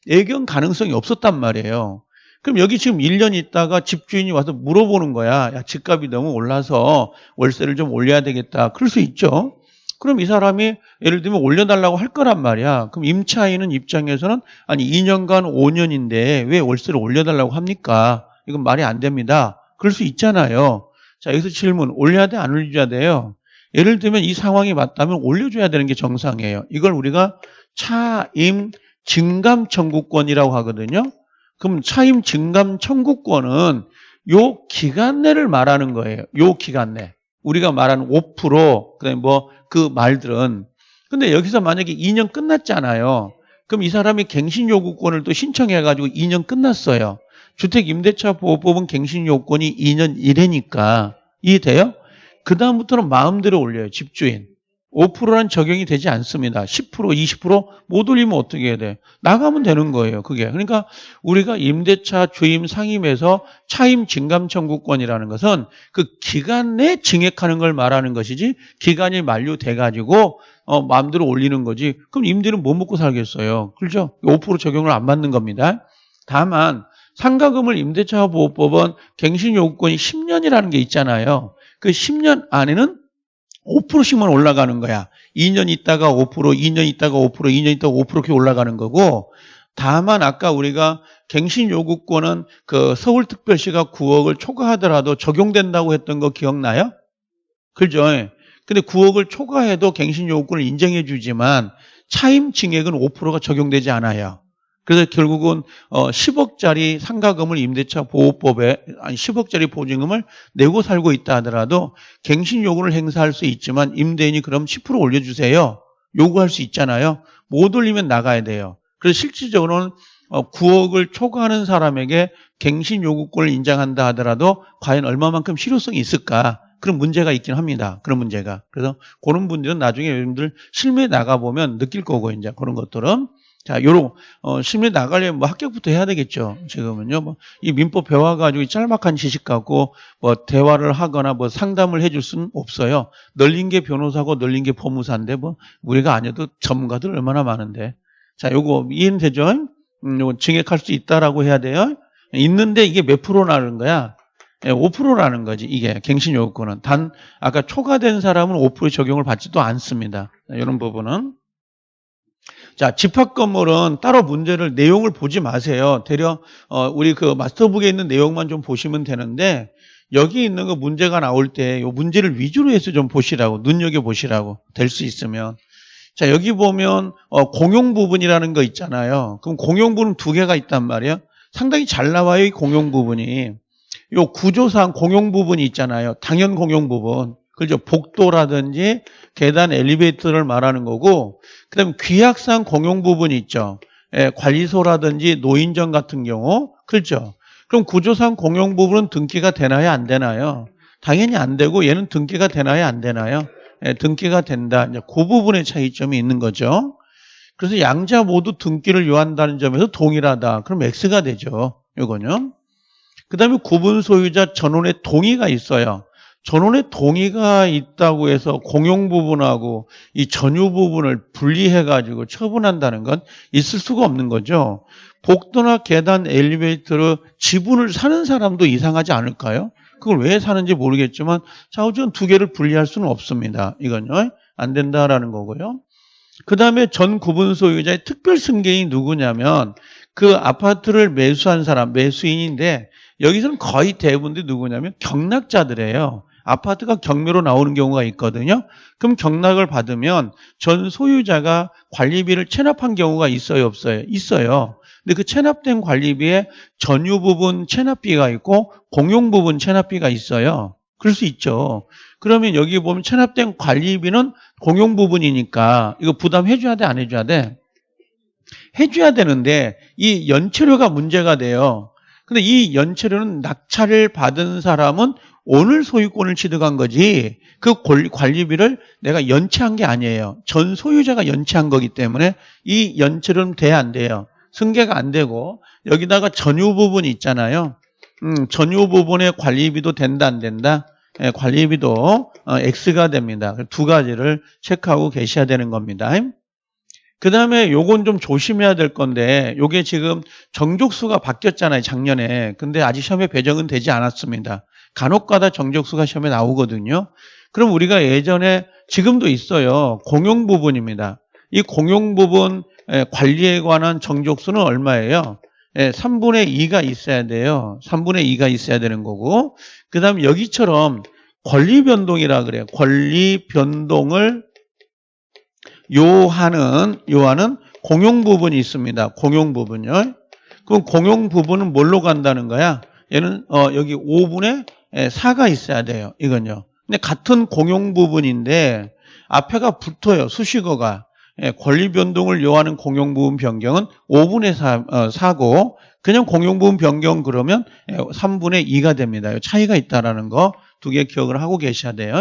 예견 가능성이 없었단 말이에요. 그럼 여기 지금 1년 있다가 집주인이 와서 물어보는 거야. 야, 집값이 너무 올라서 월세를 좀 올려야 되겠다. 그럴 수 있죠. 그럼 이 사람이 예를 들면 올려달라고 할 거란 말이야. 그럼 임차인은 입장에서는 아니 2년간 5년인데 왜 월세를 올려달라고 합니까? 이건 말이 안 됩니다. 그럴 수 있잖아요. 자 여기서 질문 올려야 돼 안 올려야 돼요? 예를 들면 이 상황이 맞다면 올려줘야 되는 게 정상이에요. 이걸 우리가 차임 증감 청구권이라고 하거든요. 그럼 차임 증감 청구권은 요 기간 내를 말하는 거예요. 요 기간 내. 우리가 말하는 5% 그다음에 뭐 그 말들은 근데 여기서 만약에 2년 끝났잖아요. 그럼 이 사람이 갱신 요구권을 또 신청해 가지고 2년 끝났어요. 주택 임대차 보호법은 갱신 요건이 2년 이래니까 이해돼요? 그 다음부터는 마음대로 올려요. 집주인. 5%란 적용이 되지 않습니다. 10%, 20%못 올리면 어떻게 해야 돼? 나가면 되는 거예요. 그게. 그러니까 우리가 임대차 주임 상임에서 차임 증감 청구권이라는 것은 그 기간 내 증액하는 걸 말하는 것이지 기간이 만료돼 가지고 어 마음대로 올리는 거지. 그럼 임대는 못 먹고 살겠어요. 그렇죠? 5% 적용을 안 받는 겁니다. 다만 상가금을 임대차 보호법은 갱신 요구권이 10년이라는 게 있잖아요. 그 10년 안에는 5%씩만 올라가는 거야. 2년 있다가 5%, 2년 있다가 5%, 2년 있다가 5% 이렇게 올라가는 거고 다만 아까 우리가 갱신 요구권은 그 서울특별시가 9억을 초과하더라도 적용된다고 했던 거 기억나요? 그죠? 근데 9억을 초과해도 갱신 요구권을 인정해 주지만 차임 증액은 5%가 적용되지 않아요. 그래서 결국은 어 10억짜리 상가금을 임대차 보호법에 아니 10억짜리 보증금을 내고 살고 있다 하더라도 갱신 요구를 행사할 수 있지만 임대인이 그럼 10% 올려주세요. 요구할 수 있잖아요. 못 올리면 나가야 돼요. 그래서 실질적으로는 9억을 어, 초과하는 사람에게 갱신 요구권을 인정한다 하더라도 과연 얼마만큼 실효성이 있을까? 그런 문제가 있긴 합니다. 그런 문제가. 그래서 그런 분들은 나중에 여러분들 실무에 나가보면 느낄 거고, 이제 그런 것들은. 자, 요런, 어, 심리 나가려면 뭐 합격부터 해야 되겠죠. 지금은요. 뭐, 이 민법 배워가지고 짤막한 지식 갖고 뭐 대화를 하거나 뭐 상담을 해줄 수는 없어요. 널린 게 변호사고 널린 게 법무사인데 뭐, 우리가 아니어도 전문가들 얼마나 많은데. 자, 요거 이해는 되죠? 음, 요거 증액할 수 있다라고 해야 돼요. 있는데 이게 몇 프로라는 거야? 5%라는 예, 거지, 이게 갱신 요구권은. 단, 아까 초과된 사람은 5% 적용을 받지도 않습니다. 이런 부분은. 자, 집합 건물은 따로 문제를 내용을 보지 마세요. 대려 어, 우리 그 마스터북에 있는 내용만 좀 보시면 되는데 여기 있는 거 문제가 나올 때 이 문제를 위주로 해서 좀 보시라고 눈여겨 보시라고 될 수 있으면 자 여기 보면 어, 공용 부분이라는 거 있잖아요. 그럼 공용 부분 두 개가 있단 말이에요. 상당히 잘 나와요 이 공용 부분이. 요 구조상 공용 부분이 있잖아요. 당연 공용 부분. 그죠? 복도라든지 계단 엘리베이터를 말하는 거고 그다음 귀약상 공용 부분이 있죠. 예, 관리소라든지 노인정 같은 경우 그렇죠. 그럼 구조상 공용 부분은 등기가 되나요? 안 되나요? 당연히 안 되고 얘는 등기가 되나요? 안 되나요? 예, 등기가 된다. 이제 그 부분의 차이점이 있는 거죠. 그래서 양자 모두 등기를 요한다는 점에서 동일하다. 그럼 X가 되죠. 이거는. 그 다음에 구분 소유자 전원의 동의가 있어요. 전원의 동의가 있다고 해서 공용 부분하고 이 전유 부분을 분리해가지고 처분한다는 건 있을 수가 없는 거죠. 복도나 계단, 엘리베이터를 지분을 사는 사람도 이상하지 않을까요? 그걸 왜 사는지 모르겠지만 좌우전 두 개를 분리할 수는 없습니다. 이건요. 안 된다라는 거고요. 그 다음에 전 구분 소유자의 특별 승계인이 누구냐면 그 아파트를 매수한 사람, 매수인인데 여기서는 거의 대부분들이 누구냐면 경락자들이에요. 아파트가 경매로 나오는 경우가 있거든요. 그럼 경락을 받으면 전 소유자가 관리비를 체납한 경우가 있어요, 없어요? 있어요. 근데 그 체납된 관리비에 전유 부분 체납비가 있고 공용 부분 체납비가 있어요. 그럴 수 있죠. 그러면 여기 보면 체납된 관리비는 공용 부분이니까 이거 부담해줘야 돼, 안 해줘야 돼? 해줘야 되는데 이 연체료가 문제가 돼요. 근데 이 연체료는 낙찰을 받은 사람은 오늘 소유권을 취득한 거지 그 관리비를 내가 연체한 게 아니에요. 전 소유자가 연체한 거기 때문에 이 연체료는 돼 안 돼요. 승계가 안 되고 여기다가 전유 부분이 있잖아요. 음, 전유 부분의 관리비도 된다 안 된다? 예, 관리비도 어, X가 됩니다. 두 가지를 체크하고 계셔야 되는 겁니다. 그 다음에 요건 좀 조심해야 될 건데 요게 지금 정족수가 바뀌었잖아요 작년에. 근데 아직 시험에 배정은 되지 않았습니다. 간혹가다 정족수가 시험에 나오거든요. 그럼 우리가 예전에 지금도 있어요. 공용 부분입니다. 이 공용 부분 관리에 관한 정족수는 얼마예요? 3분의 2가 있어야 돼요. 3분의 2가 있어야 되는 거고. 그 다음 여기처럼 권리 변동이라 그래요. 권리 변동을 요하는 요하는 공용 부분이 있습니다. 공용 부분요. 그럼 공용 부분은 뭘로 간다는 거야? 얘는 어, 여기 5분의 4가 있어야 돼요. 이건요. 근데 같은 공용 부분인데 앞에가 붙어요. 수식어가. 예, 권리 변동을 요하는 공용 부분 변경은 5분의 4, 어, 4고 그냥 공용 부분 변경 그러면 3분의 2가 됩니다. 차이가 있다라는 거 두 개 기억을 하고 계셔야 돼요.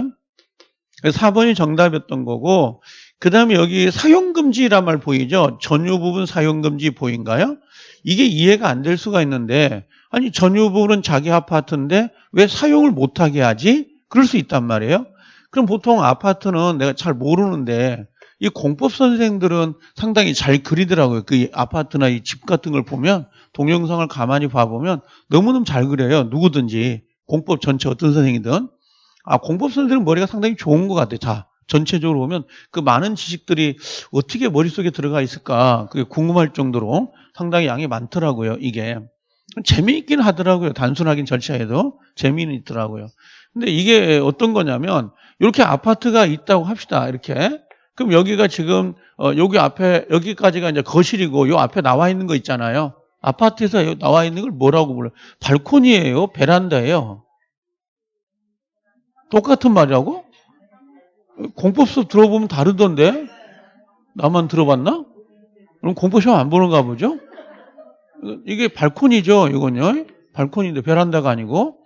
4번이 정답이었던 거고 그 다음에 여기 사용금지란 말 보이죠? 전유 부분 사용금지 보인가요? 이게 이해가 안 될 수가 있는데 아니 전유 부분은 자기 아파트인데 왜 사용을 못하게 하지? 그럴 수 있단 말이에요. 그럼 보통 아파트는 내가 잘 모르는데 이 공법 선생들은 상당히 잘 그리더라고요. 그 아파트나 이 집 같은 걸 보면 동영상을 가만히 봐보면 너무너무 잘 그려요. 누구든지 공법 전체 어떤 선생이든 아 공법 선생들은 머리가 상당히 좋은 것 같아요. 다 전체적으로 보면 그 많은 지식들이 어떻게 머릿속에 들어가 있을까 그게 궁금할 정도로 상당히 양이 많더라고요 이게. 재미있긴 하더라고요 단순하긴 절차에도. 재미는 있더라고요. 근데 이게 어떤 거냐면 이렇게 아파트가 있다고 합시다 이렇게. 그럼 여기가 지금 어 여기 앞에 여기까지가 이제 거실이고 요 앞에 나와 있는 거 있잖아요. 아파트에서 나와 있는 걸 뭐라고 불러요? 발코니예요 베란다예요. 똑같은 말이라고 공법 수업 들어보면 다르던데? 나만 들어봤나? 그럼 공법 시험 안 보는가 보죠? 이게 발코니죠, 이건요. 발코니인데 베란다가 아니고.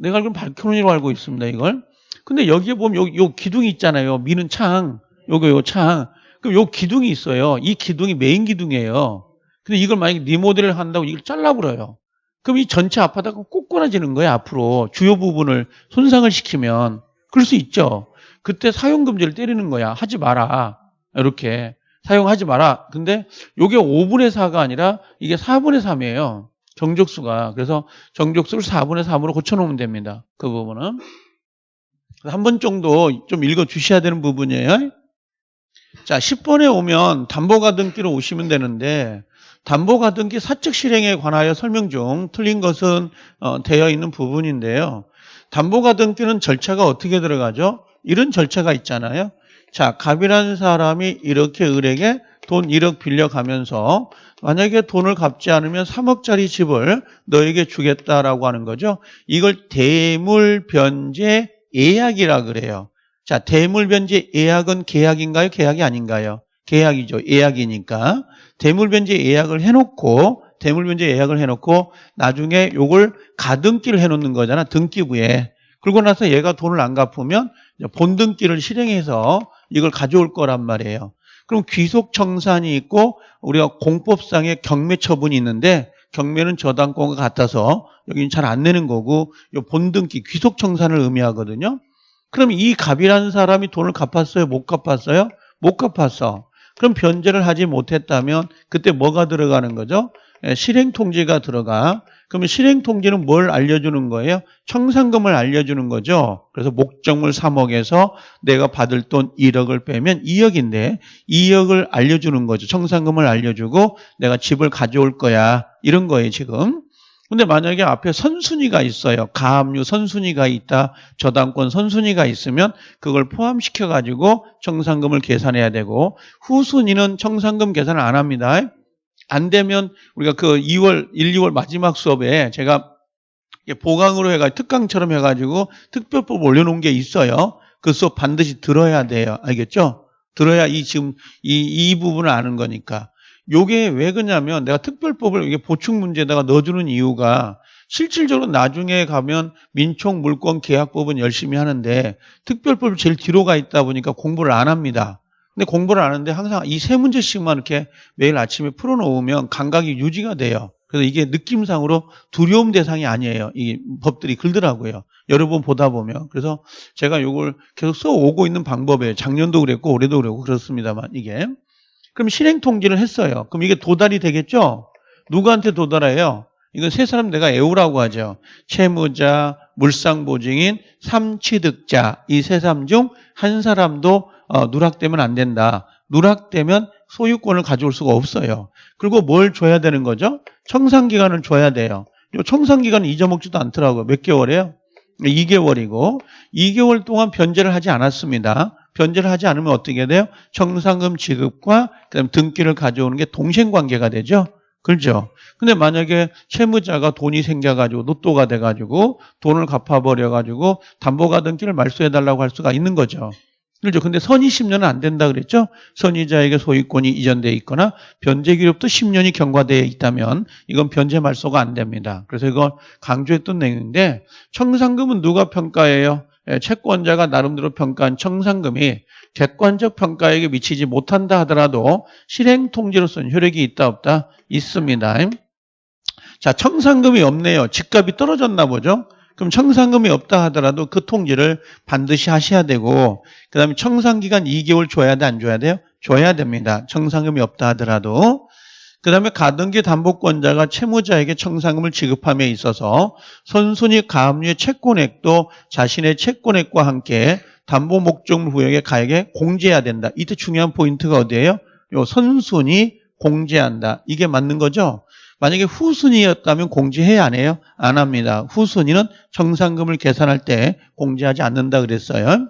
내가 알기로 발코니로 알고 있습니다, 이걸. 근데 여기에 보면 요, 요 기둥이 있잖아요. 미는 창. 요거, 요 창. 그럼 요 기둥이 있어요. 이 기둥이 메인 기둥이에요. 근데 이걸 만약에 리모델을 한다고 이걸 잘라버려요. 그럼 이 전체 아파트가 꼬꾸라지는 거예요, 앞으로. 주요 부분을 손상을 시키면. 그럴 수 있죠. 그때 사용 금지를 때리는 거야. 하지 마라. 이렇게. 사용하지 마라. 근데 이게 5분의 4가 아니라 이게 4분의 3이에요. 정족수가. 그래서 정족수를 4분의 3으로 고쳐놓으면 됩니다. 그 부분은. 한 번 정도 좀 읽어 주셔야 되는 부분이에요. 자, 10번에 오면 담보가등기로 오시면 되는데 담보가등기 사적 실행에 관하여 설명 중 틀린 것은 어, 되어 있는 부분인데요. 담보가등기는 절차가 어떻게 들어가죠? 이런 절차가 있잖아요. 자, 갑이라는 사람이 이렇게 을에게 돈 1억 빌려가면서 만약에 돈을 갚지 않으면 3억짜리 집을 너에게 주겠다라고 하는 거죠. 이걸 대물 변제 예약이라 그래요. 자, 대물변제 예약은 계약인가요? 계약이 아닌가요? 계약이죠. 예약이니까. 대물변제 예약을 해놓고, 대물변제 예약을 해놓고, 나중에 요걸 가등기를 해놓는 거잖아. 등기부에. 그러고 나서 얘가 돈을 안 갚으면 본등기를 실행해서 이걸 가져올 거란 말이에요. 그럼 귀속 청산이 있고 우리가 공법상의 경매 처분이 있는데 경매는 저당권과 같아서 여기는 잘 안 내는 거고 요 본등기 귀속 청산을 의미하거든요. 그럼 이 갑이라는 사람이 돈을 갚았어요? 못 갚았어요? 못 갚았어. 그럼 변제를 하지 못했다면 그때 뭐가 들어가는 거죠? 예, 실행 통지가 들어가. 그러면 실행 통지는 뭘 알려주는 거예요? 청산금을 알려주는 거죠. 그래서 목적물 3억에서 내가 받을 돈 1억을 빼면 2억인데 2억을 알려주는 거죠. 청산금을 알려주고 내가 집을 가져올 거야. 이런 거예요, 지금. 근데 만약에 앞에 선순위가 있어요. 가압류 선순위가 있다. 저당권 선순위가 있으면 그걸 포함시켜 가지고 청산금을 계산해야 되고 후순위는 청산금 계산을 안 합니다. 안 되면 우리가 그 2월 1, 2월 마지막 수업에 제가 보강으로 해가 특강처럼 해가지고 특별법 올려놓은 게 있어요. 그 수업 반드시 들어야 돼요. 알겠죠? 들어야 이 지금 이, 이 부분을 아는 거니까. 요게 왜 그러냐면 내가 특별법을 이게 보충 문제에다가 넣어주는 이유가 실질적으로 나중에 가면 민총 물권 계약법은 열심히 하는데 특별법이 제일 뒤로 가 있다 보니까 공부를 안 합니다. 근데 공부를 안 하는데 항상 이 세 문제씩만 이렇게 매일 아침에 풀어놓으면 감각이 유지가 돼요. 그래서 이게 느낌상으로 두려움 대상이 아니에요. 이 법들이 글더라고요. 여러 번 보다 보면. 그래서 제가 이걸 계속 써오고 있는 방법이에요. 작년도 그랬고 올해도 그랬고 그렇습니다만 이게. 그럼 실행 통지를 했어요. 그럼 이게 도달이 되겠죠? 누구한테 도달해요? 이건 세 사람 내가 애우라고 하죠. 채무자, 물상보증인, 삼취득자 이 세 사람 중 한 사람도 어, 누락되면 안 된다. 누락되면 소유권을 가져올 수가 없어요. 그리고 뭘 줘야 되는 거죠? 청산기간을 줘야 돼요. 청산기간은 잊어먹지도 않더라고요. 몇 개월이에요? 2개월이고 2개월 동안 변제를 하지 않았습니다. 변제를 하지 않으면 어떻게 돼요? 청산금 지급과 그다음 등기를 가져오는 게 동생 관계가 되죠. 그렇죠. 근데 만약에 채무자가 돈이 생겨가지고 노또가 돼가지고 돈을 갚아버려가지고 담보가 등기를 말소해달라고 할 수가 있는 거죠. 그렇죠. 근데 선의 10년은 안 된다 그랬죠? 선의자에게 소유권이 이전돼 있거나 변제 기록도 10년이 경과되어 있다면 이건 변제 말소가 안 됩니다. 그래서 이건 강조했던 내용인데 청산금은 누가 평가해요? 예, 채권자가 나름대로 평가한 청산금이 객관적 평가에게 미치지 못한다 하더라도 실행 통지로서는 효력이 있다 없다 있습니다. 자, 청산금이 없네요. 집값이 떨어졌나 보죠. 그럼 청산금이 없다 하더라도 그 통지를 반드시 하셔야 되고 그 다음에 청산기간 2개월 줘야 돼 안 줘야 돼요? 줘야 됩니다. 청산금이 없다 하더라도 그 다음에 가등기 담보권자가 채무자에게 청산금을 지급함에 있어서 선순위 가압류의 채권액도 자신의 채권액과 함께 담보 목적물 후역의 가액에 공제해야 된다. 이때 중요한 포인트가 어디예요? 요 선순위 공제한다. 이게 맞는 거죠? 만약에 후순위였다면 공제해야 안 해요? 안 합니다. 후순위는 청산금을 계산할 때 공제하지 않는다 그랬어요.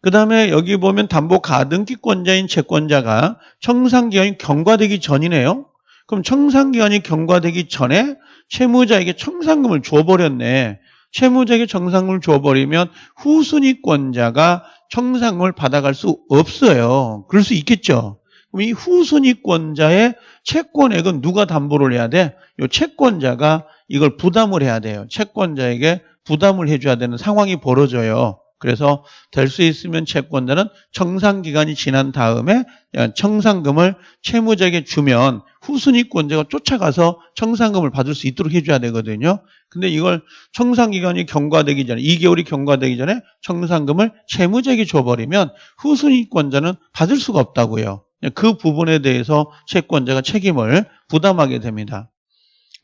그 다음에 여기 보면 담보 가등기권자인 채권자가 청산기간이 경과되기 전이네요. 그럼 청산기간이 경과되기 전에 채무자에게 청산금을 줘버렸네. 채무자에게 청산금을 줘버리면 후순위권자가 청산금을 받아갈 수 없어요. 그럴 수 있겠죠. 그럼 이 후순위권자의 채권액은 누가 담보를 해야 돼? 이 채권자가 이걸 부담을 해야 돼요. 채권자에게 부담을 해줘야 되는 상황이 벌어져요. 그래서 될 수 있으면 채권자는 청산기간이 지난 다음에 청산금을 채무자에게 주면 후순위권자가 쫓아가서 청산금을 받을 수 있도록 해줘야 되거든요. 근데 이걸 청산기간이 경과되기 전에 2개월이 경과되기 전에 청산금을 채무자에게 줘버리면 후순위권자는 받을 수가 없다고요. 그 부분에 대해서 채권자가 책임을 부담하게 됩니다.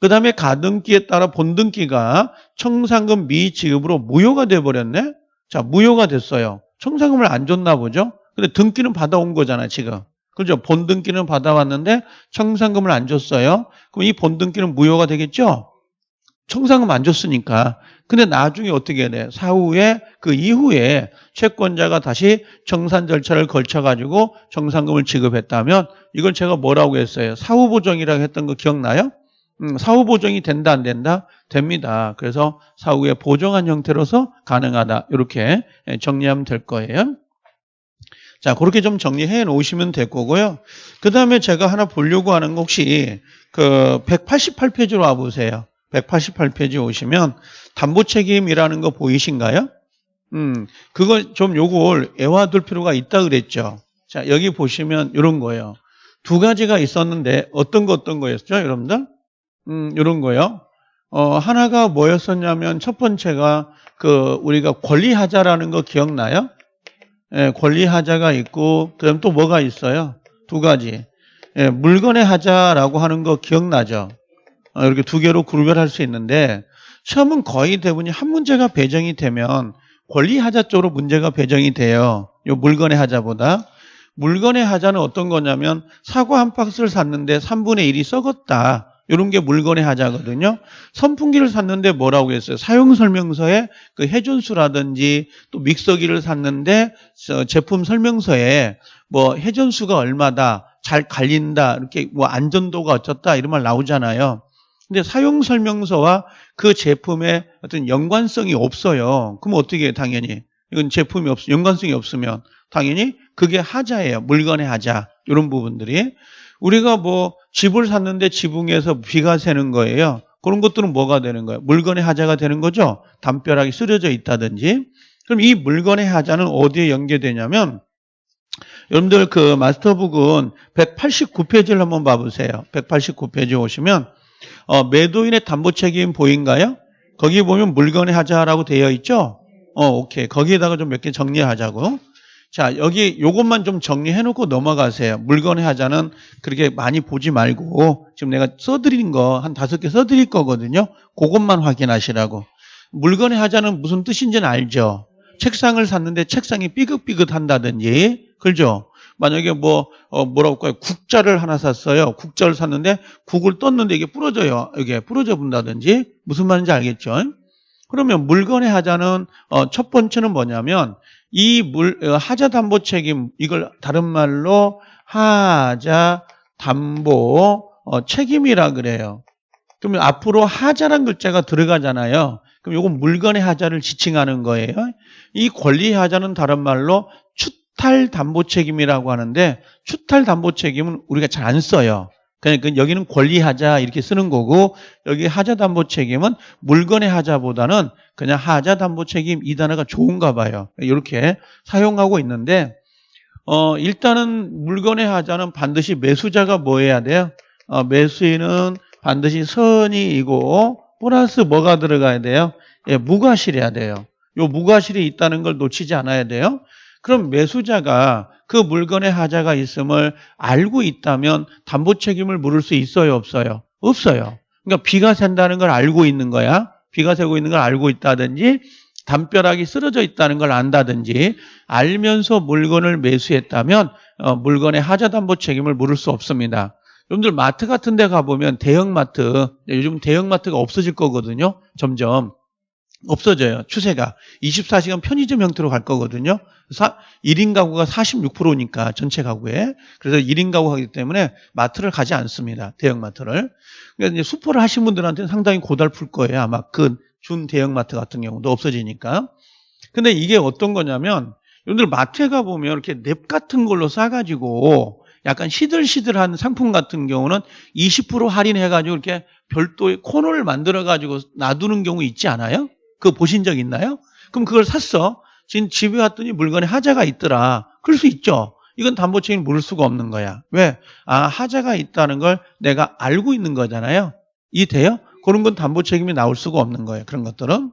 그 다음에 가등기에 따라 본등기가 청산금 미지급으로 무효가 돼버렸네? 자, 무효가 됐어요. 청산금을 안 줬나 보죠? 근데 등기는 받아온 거잖아, 지금. 그죠? 본등기는 받아왔는데 청산금을 안 줬어요. 그럼 이 본등기는 무효가 되겠죠? 청산금 안 줬으니까. 근데 나중에 어떻게 해야 돼? 사후에 그 이후에 채권자가 다시 청산 절차를 걸쳐 가지고 청산금을 지급했다면 이건 제가 뭐라고 했어요? 사후 보정이라고 했던 거 기억나요? 음, 사후 보정이 된다 안 된다? 됩니다. 그래서 사후에 보정한 형태로서 가능하다. 이렇게 정리하면 될 거예요. 자, 그렇게 좀 정리해 놓으시면 될 거고요. 그 다음에 제가 하나 보려고 하는 거 혹시 그 188페이지로 와보세요. 188페이지 오시면 담보 책임이라는 거 보이신가요? 음, 그거 좀 요걸 애와둘 필요가 있다 그랬죠. 자, 여기 보시면 이런 거예요. 두 가지가 있었는데 어떤 거 어떤 거였죠, 여러분들? 음, 이런 거요. 어, 하나가 뭐였었냐면 첫 번째가 그 우리가 권리하자라는 거 기억나요? 예, 권리하자가 있고 그다음 또 뭐가 있어요? 두 가지. 예, 물건의 하자라고 하는 거 기억나죠? 어, 이렇게 두 개로 구별할 수 있는데 시험은 거의 대부분이 한 문제가 배정이 되면 권리하자 쪽으로 문제가 배정이 돼요. 요 물건의 하자보다. 물건의 하자는 어떤 거냐면 사과 한 박스를 샀는데 3분의 1이 썩었다. 이런 게 물건의 하자거든요. 선풍기를 샀는데 뭐라고 했어요? 사용 설명서에 그 회전수라든지 또 믹서기를 샀는데 저 제품 설명서에 뭐 회전수가 얼마다, 잘 갈린다, 이렇게 뭐 안전도가 어쩌다 이런 말 나오잖아요. 근데 사용 설명서와 그 제품의 어떤 연관성이 없어요. 그럼 어떻게 해요? 당연히 이건 제품이 없 연관성이 없으면 당연히 그게 하자예요. 물건의 하자 이런 부분들이 우리가 뭐 집을 샀는데 지붕에서 비가 새는 거예요. 그런 것들은 뭐가 되는 거예요? 물건의 하자가 되는 거죠. 담벼락이 쓰러져 있다든지. 그럼 이 물건의 하자는 어디에 연계되냐면 여러분들 그 마스터북은 189페이지를 한번 봐보세요. 189페이지 오시면 어, 매도인의 담보 책임 보인가요? 거기 보면 물건의 하자라고 되어 있죠? 어, 오케이. 거기에다가 좀 몇 개 정리하자고. 자, 여기 요것만 좀 정리해 놓고 넘어가세요. 물건의 하자는 그렇게 많이 보지 말고 지금 내가 써드린 거 한 다섯 개 써드릴 거거든요. 그것만 확인하시라고. 물건의 하자는 무슨 뜻인지는 알죠? 책상을 샀는데 책상이 삐긋삐긋 한다든지, 그죠? 만약에 뭐, 어, 뭐라고 할까요? 국자를 하나 샀어요. 국자를 샀는데 국을 떴는데 이게 부러져요. 이게 부러져 본다든지, 무슨 말인지 알겠죠? 그러면 물건의 하자는, 어, 첫 번째는 뭐냐면, 이 물, 어, 하자 담보 책임, 이걸 다른 말로 하자 담보 어, 책임이라 그래요. 그러면 앞으로 하자란 글자가 들어가잖아요. 그럼 이건 물건의 하자를 지칭하는 거예요. 이 권리 하자는 다른 말로 추 탈 담보 책임이라고 하는데 추탈 담보 책임은 우리가 잘 안 써요. 그러니까 여기는 권리 하자 이렇게 쓰는 거고 여기 하자 담보 책임은 물건의 하자보다는 그냥 하자 담보 책임 이 단어가 좋은가 봐요. 이렇게 사용하고 있는데 어 일단은 물건의 하자는 반드시 매수자가 뭐 해야 돼요? 어, 매수인은 반드시 선이이고 플러스 뭐가 들어가야 돼요? 예, 무과실해야 돼요. 요 무과실이 있다는 걸 놓치지 않아야 돼요. 그럼 매수자가 그 물건의 하자가 있음을 알고 있다면 담보 책임을 물을 수 있어요, 없어요? 없어요. 그러니까 비가 샌다는 걸 알고 있는 거야. 비가 새고 있는 걸 알고 있다든지 담벼락이 쓰러져 있다는 걸 안다든지 알면서 물건을 매수했다면 어, 물건의 하자 담보 책임을 물을 수 없습니다. 여러분들 마트 같은 데 가보면 대형마트, 요즘 대형마트가 없어질 거거든요. 점점. 없어져요. 추세가. 24시간 편의점 형태로 갈 거거든요. 1인 가구가 46%니까 전체 가구에. 그래서 1인 가구 하기 때문에 마트를 가지 않습니다. 대형마트를. 그러니까 이제 수포를 하신 분들한테는 상당히 고달플 거예요. 아마 그 준 대형마트 같은 경우도 없어지니까. 근데 이게 어떤 거냐면 여러분들 마트에 가보면 이렇게 냅 같은 걸로 싸가지고 약간 시들시들한 상품 같은 경우는 20% 할인해가지고 이렇게 별도의 코너를 만들어가지고 놔두는 경우 있지 않아요? 그거 보신 적 있나요? 그럼 그걸 샀어. 지금 집에 왔더니 물건에 하자가 있더라. 그럴 수 있죠. 이건 담보 책임을 물을 수가 없는 거야. 왜? 아, 하자가 있다는 걸 내가 알고 있는 거잖아요. 이돼요? 그런 건 담보 책임이 나올 수가 없는 거예요. 그런 것들은.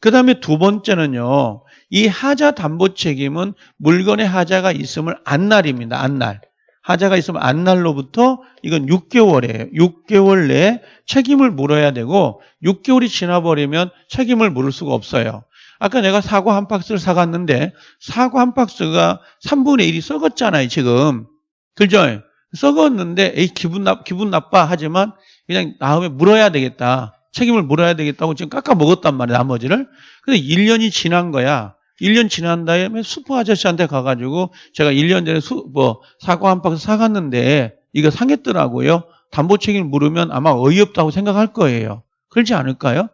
그 다음에 두 번째는요. 이 하자 담보 책임은 물건의 하자가 있음을 안 날입니다. 안 날. 하자가 있으면 안 날로부터 이건 6개월이에요. 6개월 내에 책임을 물어야 되고 6개월이 지나버리면 책임을 물을 수가 없어요. 아까 내가 사과 한 박스를 사갔는데 사과 한 박스가 3분의 1이 썩었잖아요. 지금. 그죠? 썩었는데 에이 기분 나 기분 나빠 하지만 그냥 다음에 물어야 되겠다. 책임을 물어야 되겠다고 지금 깎아 먹었단 말이야. 나머지를. 근데 1년이 지난 거야. 1년 지난 다음에 수포 아저씨한테 가가지고 제가 1년 전에 수, 뭐 사과 한 박스 사갔는데 이거 상했더라고요. 담보 책임을 물으면 아마 어이없다고 생각할 거예요. 그렇지 않을까요?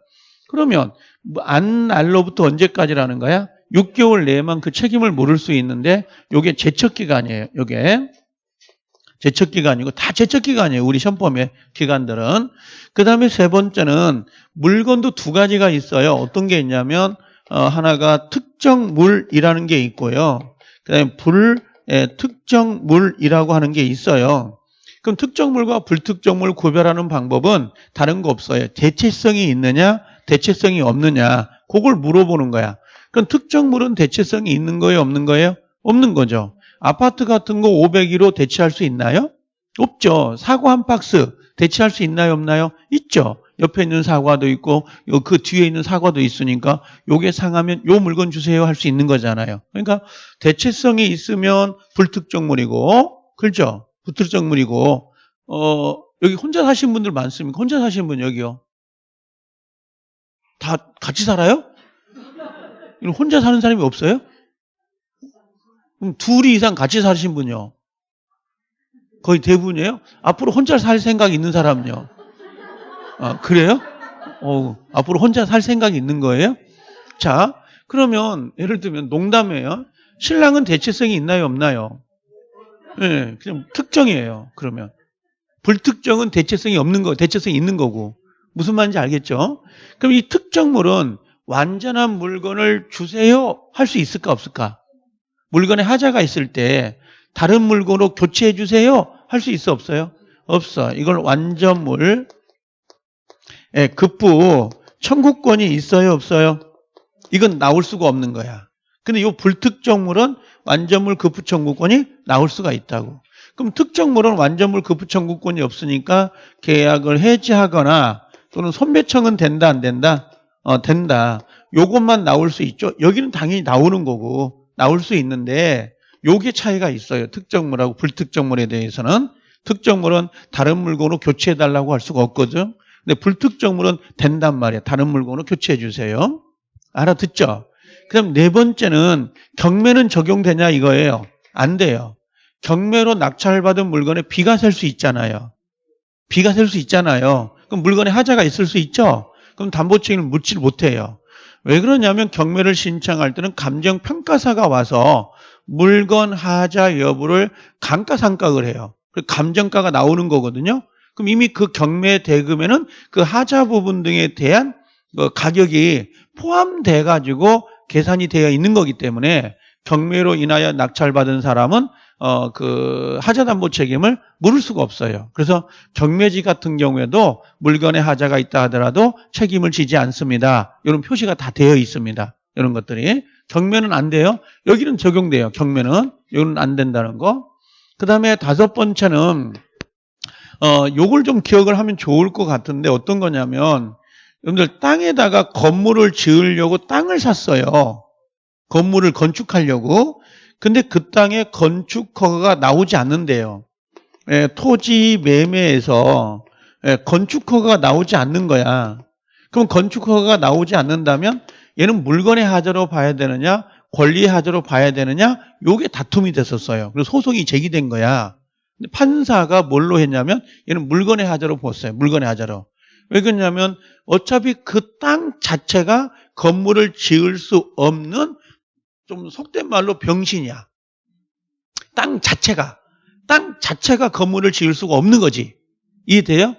그러면 뭐안 날로부터 언제까지라는 거야? 6개월 내에만 그 책임을 물을 수 있는데 요게 제척 기간이에요. 요게 제척 기간이고 다 제척 기간이에요. 우리 시험범의 기간들은. 그다음에 세 번째는 물건도 두 가지가 있어요. 어떤 게 있냐면 어, 하나가 특정 물이라는 게 있고요. 그다음에 불 예, 특정 물이라고 하는 게 있어요. 그럼 특정 물과 불특정 물 구별하는 방법은 다른 거 없어요. 대체성이 있느냐, 대체성이 없느냐, 그걸 물어보는 거야. 그럼 특정 물은 대체성이 있는 거예요, 없는 거예요? 없는 거죠. 아파트 같은 거 501로 대체할 수 있나요? 없죠. 사과 한 박스 대체할 수 있나요, 없나요? 있죠. 옆에 있는 사과도 있고 요그 뒤에 있는 사과도 있으니까 요게 상하면 요 물건 주세요 할 수 있는 거잖아요. 그러니까 대체성이 있으면 불특정물이고 그렇죠? 불특정물이고 어 여기 혼자 사신 분들 많습니까? 혼자 사신 분 여기요. 다 같이 살아요? 혼자 사는 사람이 없어요? 그럼 둘이 이상 같이 사신 분요. 거의 대부분이에요. 앞으로 혼자 살 생각이 있는 사람은요. 아, 그래요? 어, 앞으로 혼자 살 생각이 있는 거예요? 자, 그러면 예를 들면 농담이에요. 신랑은 대체성이 있나요, 없나요? 예, 네, 그냥 특정이에요. 그러면 불특정은 대체성이 없는 거, 대체성이 있는 거고 무슨 말인지 알겠죠? 그럼 이 특정물은 완전한 물건을 주세요 할 수 있을까 없을까? 물건에 하자가 있을 때 다른 물건으로 교체해 주세요 할 수 있어 없어요? 없어. 이걸 완전물 예, 급부 청구권이 있어요 없어요? 이건 나올 수가 없는 거야. 근데 이 불특정물은 완전물 급부 청구권이 나올 수가 있다고. 그럼 특정물은 완전물 급부 청구권이 없으니까 계약을 해지하거나 또는 손배청은 된다 안 된다? 어, 된다. 요것만 나올 수 있죠. 여기는 당연히 나오는 거고 나올 수 있는데 요게 차이가 있어요. 특정물하고 불특정물에 대해서는 특정물은 다른 물건으로 교체해 달라고 할 수가 없거든. 근데 불특정물은 된단 말이야. 다른 물건으로 교체해 주세요. 알아듣죠? 그럼 네 번째는 경매는 적용되냐 이거예요. 안 돼요. 경매로 낙찰받은 물건에 비가 셀 수 있잖아요. 비가 셀 수 있잖아요. 그럼 물건에 하자가 있을 수 있죠. 그럼 담보 책임을 묻질 못해요. 왜 그러냐면 경매를 신청할 때는 감정평가사가 와서 물건 하자 여부를 감가상각을 해요. 감정가가 나오는 거거든요. 그럼 이미 그 경매 대금에는 그 하자 부분 등에 대한 그 가격이 포함돼 가지고 계산이 되어 있는 거기 때문에 경매로 인하여 낙찰받은 사람은 어 그 하자 담보 책임을 물을 수가 없어요. 그래서 경매지 같은 경우에도 물건에 하자가 있다 하더라도 책임을 지지 않습니다. 이런 표시가 다 되어 있습니다. 이런 것들이 경매는 안 돼요. 여기는 적용돼요. 경매는 여기는 안 된다는 거. 그 다음에 다섯 번째는 어, 요걸 좀 기억을 하면 좋을 것 같은데 어떤 거냐면 여러분들 땅에다가 건물을 지으려고 땅을 샀어요. 건물을 건축하려고. 근데 그 땅에 건축 허가가 나오지 않는데요. 예, 토지 매매에서 예, 건축 허가가 나오지 않는 거야. 그럼 건축 허가가 나오지 않는다면 얘는 물건의 하자로 봐야 되느냐, 권리의 하자로 봐야 되느냐, 요게 다툼이 됐었어요. 그래서 소송이 제기된 거야. 판사가 뭘로 했냐면 얘는 물건의 하자로 봤어요. 물건의 하자로. 왜 그러냐면 어차피 그 땅 자체가 건물을 지을 수 없는 좀 속된 말로 병신이야. 땅 자체가. 땅 자체가 건물을 지을 수가 없는 거지. 이해돼요?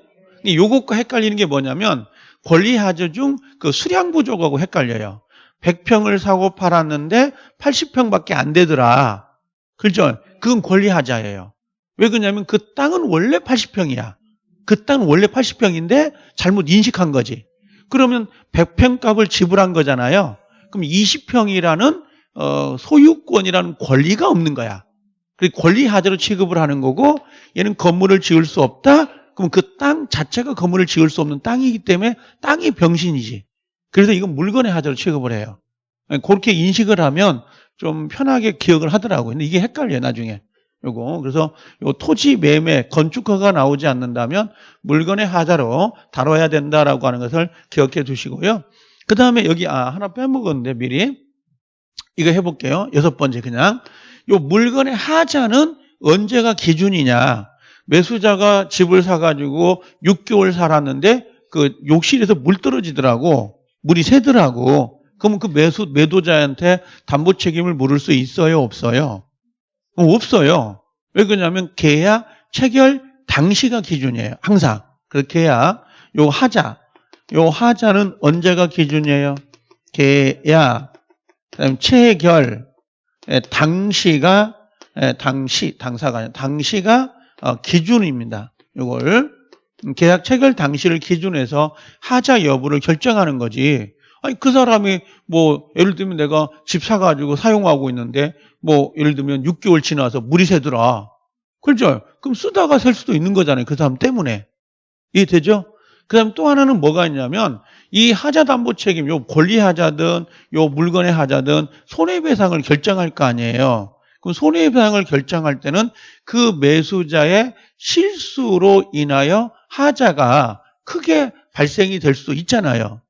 요것과 헷갈리는 게 뭐냐면 권리하자 중 그 수량 부족하고 헷갈려요. 100평을 사고 팔았는데 80평밖에 안 되더라. 그죠? 그건 권리하자예요. 왜 그러냐면 그 땅은 원래 80평이야. 그 땅은 원래 80평인데 잘못 인식한 거지. 그러면 100평 값을 지불한 거잖아요. 그럼 20평이라는 어, 소유권이라는 권리가 없는 거야. 권리 하자로 취급을 하는 거고 얘는 건물을 지을 수 없다. 그럼 그 땅 자체가 건물을 지을 수 없는 땅이기 때문에 땅이 병신이지. 그래서 이건 물건의 하자로 취급을 해요. 그렇게 인식을 하면 좀 편하게 기억을 하더라고요. 근데 이게 헷갈려요, 나중에. 요거. 그래서 요 토지 매매, 건축허가 나오지 않는다면 물건의 하자로 다뤄야 된다라고 하는 것을 기억해 두시고요. 그 다음에 여기, 아, 하나 빼먹었는데 미리. 이거 해볼게요. 여섯 번째 그냥. 요 물건의 하자는 언제가 기준이냐. 매수자가 집을 사가지고 6개월 살았는데 그 욕실에서 물 떨어지더라고. 물이 새더라고. 그러면 그 매수, 매도자한테 담보 책임을 물을 수 있어요? 없어요? 어, 없어요. 왜 그러냐면 계약 체결 당시가 기준이에요. 항상. 그 계약, 요 하자. 요 하자는 언제가 기준이에요? 계약, 그다음 체결, 예, 당시가 예, 당시 당사가 아니라 당시가 어, 기준입니다. 이걸 계약 체결 당시를 기준해서 하자 여부를 결정하는 거지. 아니 그 사람이 뭐 예를 들면 내가 집 사가지고 사용하고 있는데 뭐 예를 들면 6개월 지나서 물이 새더라. 그렇죠? 그럼 쓰다가 셀 수도 있는 거잖아요. 그 사람 때문에. 이해되죠? 그 다음 또 하나는 뭐가 있냐면 이 하자 담보 책임, 요 권리 하자든 요 물건의 하자든 손해배상을 결정할 거 아니에요. 그럼 손해배상을 결정할 때는 그 매수자의 실수로 인하여 하자가 크게 발생이 될 수도 있잖아요.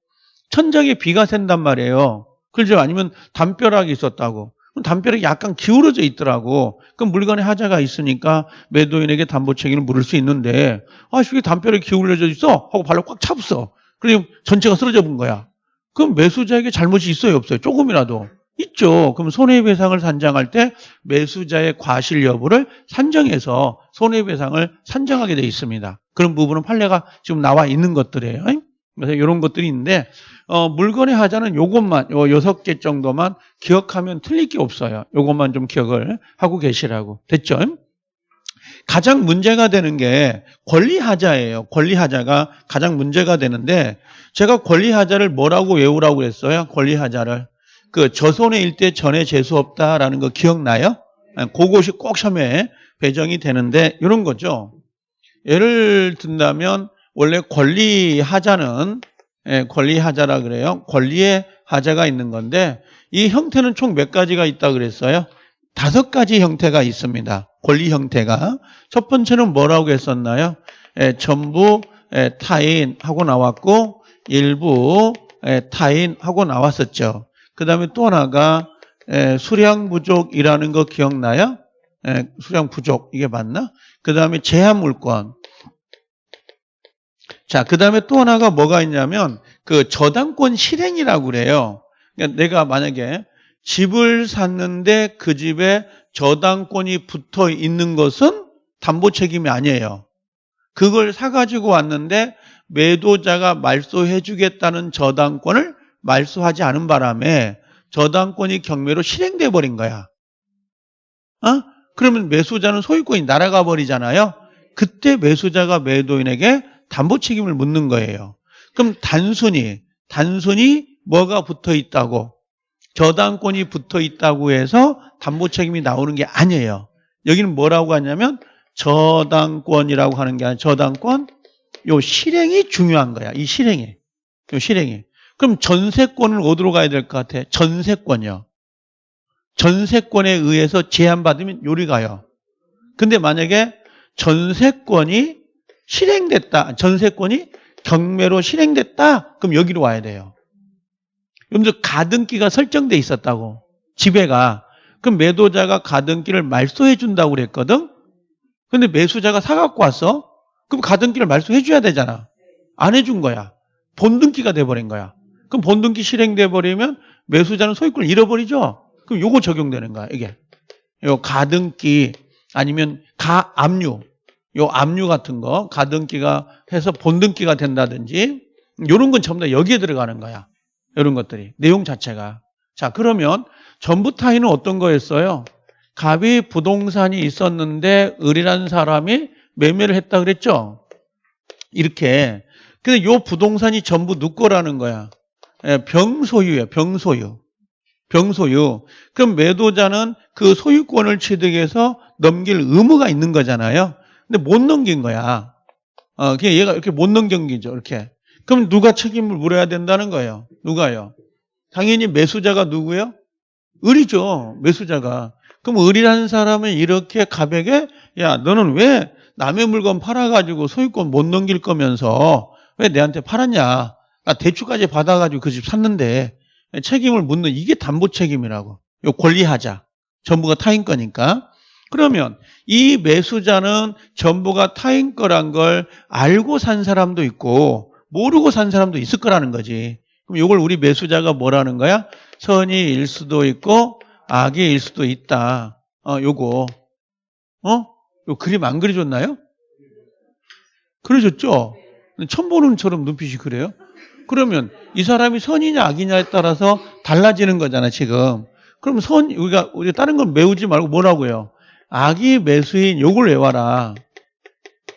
천장에 비가 샌단 말이에요. 그렇죠? 아니면 담벼락이 있었다고. 담벼락이 약간 기울어져 있더라고. 그럼 물건에 하자가 있으니까 매도인에게 담보 책임을 물을 수 있는데 아, 이게 담벼락이 기울어져 있어? 하고 발로 꽉 차붙어. 그럼 전체가 쓰러져 본 거야. 그럼 매수자에게 잘못이 있어요? 없어요? 조금이라도. 있죠. 그럼 손해배상을 산정할 때 매수자의 과실 여부를 산정해서 손해배상을 산정하게 돼 있습니다. 그런 부분은 판례가 지금 나와 있는 것들이에요. 그래서 이런 것들이 있는데 어, 물건의 하자는 요것만 요 여섯 개 정도만 기억하면 틀릴 게 없어요. 요것만 좀 기억을 하고 계시라고 됐죠? 가장 문제가 되는 게 권리하자예요. 권리하자가 가장 문제가 되는데 제가 권리하자를 뭐라고 외우라고 했어요? 권리하자를 그 저손해 일대 전에 재수 없다라는 거 기억나요? 아, 그것이 꼭 시험에 배정이 되는데 이런 거죠. 예를 든다면 원래 권리 하자는 예, 권리 하자라 그래요. 권리의 하자가 있는 건데 이 형태는 총 몇 가지가 있다 그랬어요? 다섯 가지 형태가 있습니다. 권리 형태가. 첫 번째는 뭐라고 했었나요? 예, 전부 예, 타인 하고 나왔고 일부 예, 타인 하고 나왔었죠. 그 다음에 또 하나가 예, 수량 부족이라는 거 기억나요? 예, 수량 부족 이게 맞나? 그 다음에 제한 물권 자, 그 다음에 또 하나가 뭐가 있냐면 그 저당권 실행이라고 그래요. 그러니까 내가 만약에 집을 샀는데 그 집에 저당권이 붙어 있는 것은 담보 책임이 아니에요. 그걸 사가지고 왔는데 매도자가 말소해 주겠다는 저당권을 말소하지 않은 바람에 저당권이 경매로 실행돼 버린 거야. 어? 그러면 매수자는 소유권이 날아가 버리잖아요. 그때 매수자가 매도인에게 담보 책임을 묻는 거예요. 그럼 단순히 단순히 뭐가 붙어 있다고 저당권이 붙어 있다고 해서 담보 책임이 나오는 게 아니에요. 여기는 뭐라고 하냐면 저당권이라고 하는 게 아니라 저당권 요 실행이 중요한 거야. 이 실행이. 요 실행이. 그럼 전세권을 어디로 가야 될 것 같아? 전세권이요. 전세권에 의해서 제한받으면 요리 가요. 근데 만약에 전세권이 실행됐다. 전세권이 경매로 실행됐다. 그럼 여기로 와야 돼요. 여러분들 가등기가 설정돼 있었다고. 지배가. 그럼 매도자가 가등기를 말소해 준다고 그랬거든. 근데 매수자가 사갖고 왔어. 그럼 가등기를 말소해 줘야 되잖아. 안 해준 거야. 본등기가 돼버린 거야. 그럼 본등기 실행돼 버리면 매수자는 소유권을 잃어버리죠. 그럼 요거 적용되는 거야. 이게. 요 가등기 아니면 가압류 요 압류 같은 거 가등기가 해서 본등기가 된다든지 이런 건 전부 다 여기에 들어가는 거야. 이런 것들이 내용 자체가. 자 그러면 전부 타인은 어떤 거였어요? 갑이 부동산이 있었는데 을이라는 사람이 매매를 했다 그랬죠. 이렇게. 근데 요 부동산이 전부 누 거라는 거야. 예, 병소유예요. 병소유. 병소유. 그럼 매도자는 그 소유권을 취득해서 넘길 의무가 있는 거잖아요. 근데 못 넘긴 거야. 어, 그냥 얘가 이렇게 못 넘긴기죠. 이렇게. 그럼 누가 책임을 물어야 된다는 거예요. 누가요? 당연히 매수자가 누구예요? 을이죠. 매수자가. 그럼 을이라는 사람은 이렇게 가백에 야 너는 왜 남의 물건 팔아가지고 소유권 못 넘길 거면서 왜 내한테 팔았냐? 나 대출까지 받아가지고 그 집 샀는데 책임을 묻는 이게 담보 책임이라고. 요 권리하자. 전부가 타인 거니까. 그러면 이 매수자는 전부가 타인 거란 걸 알고 산 사람도 있고 모르고 산 사람도 있을 거라는 거지. 그럼 이걸 우리 매수자가 뭐라는 거야? 선의일 수도 있고 악의일 수도 있다. 어, 요거. 어? 요 그림 안 그려줬나요? 그려줬죠? 처음 보는 처럼 눈빛이 그래요? 그러면 이 사람이 선이냐 악이냐에 따라서 달라지는 거잖아, 지금. 그럼 선, 우리가, 우리가 다른 건 메우지 말고 뭐라고요? 악이 매수인 요걸 외워라.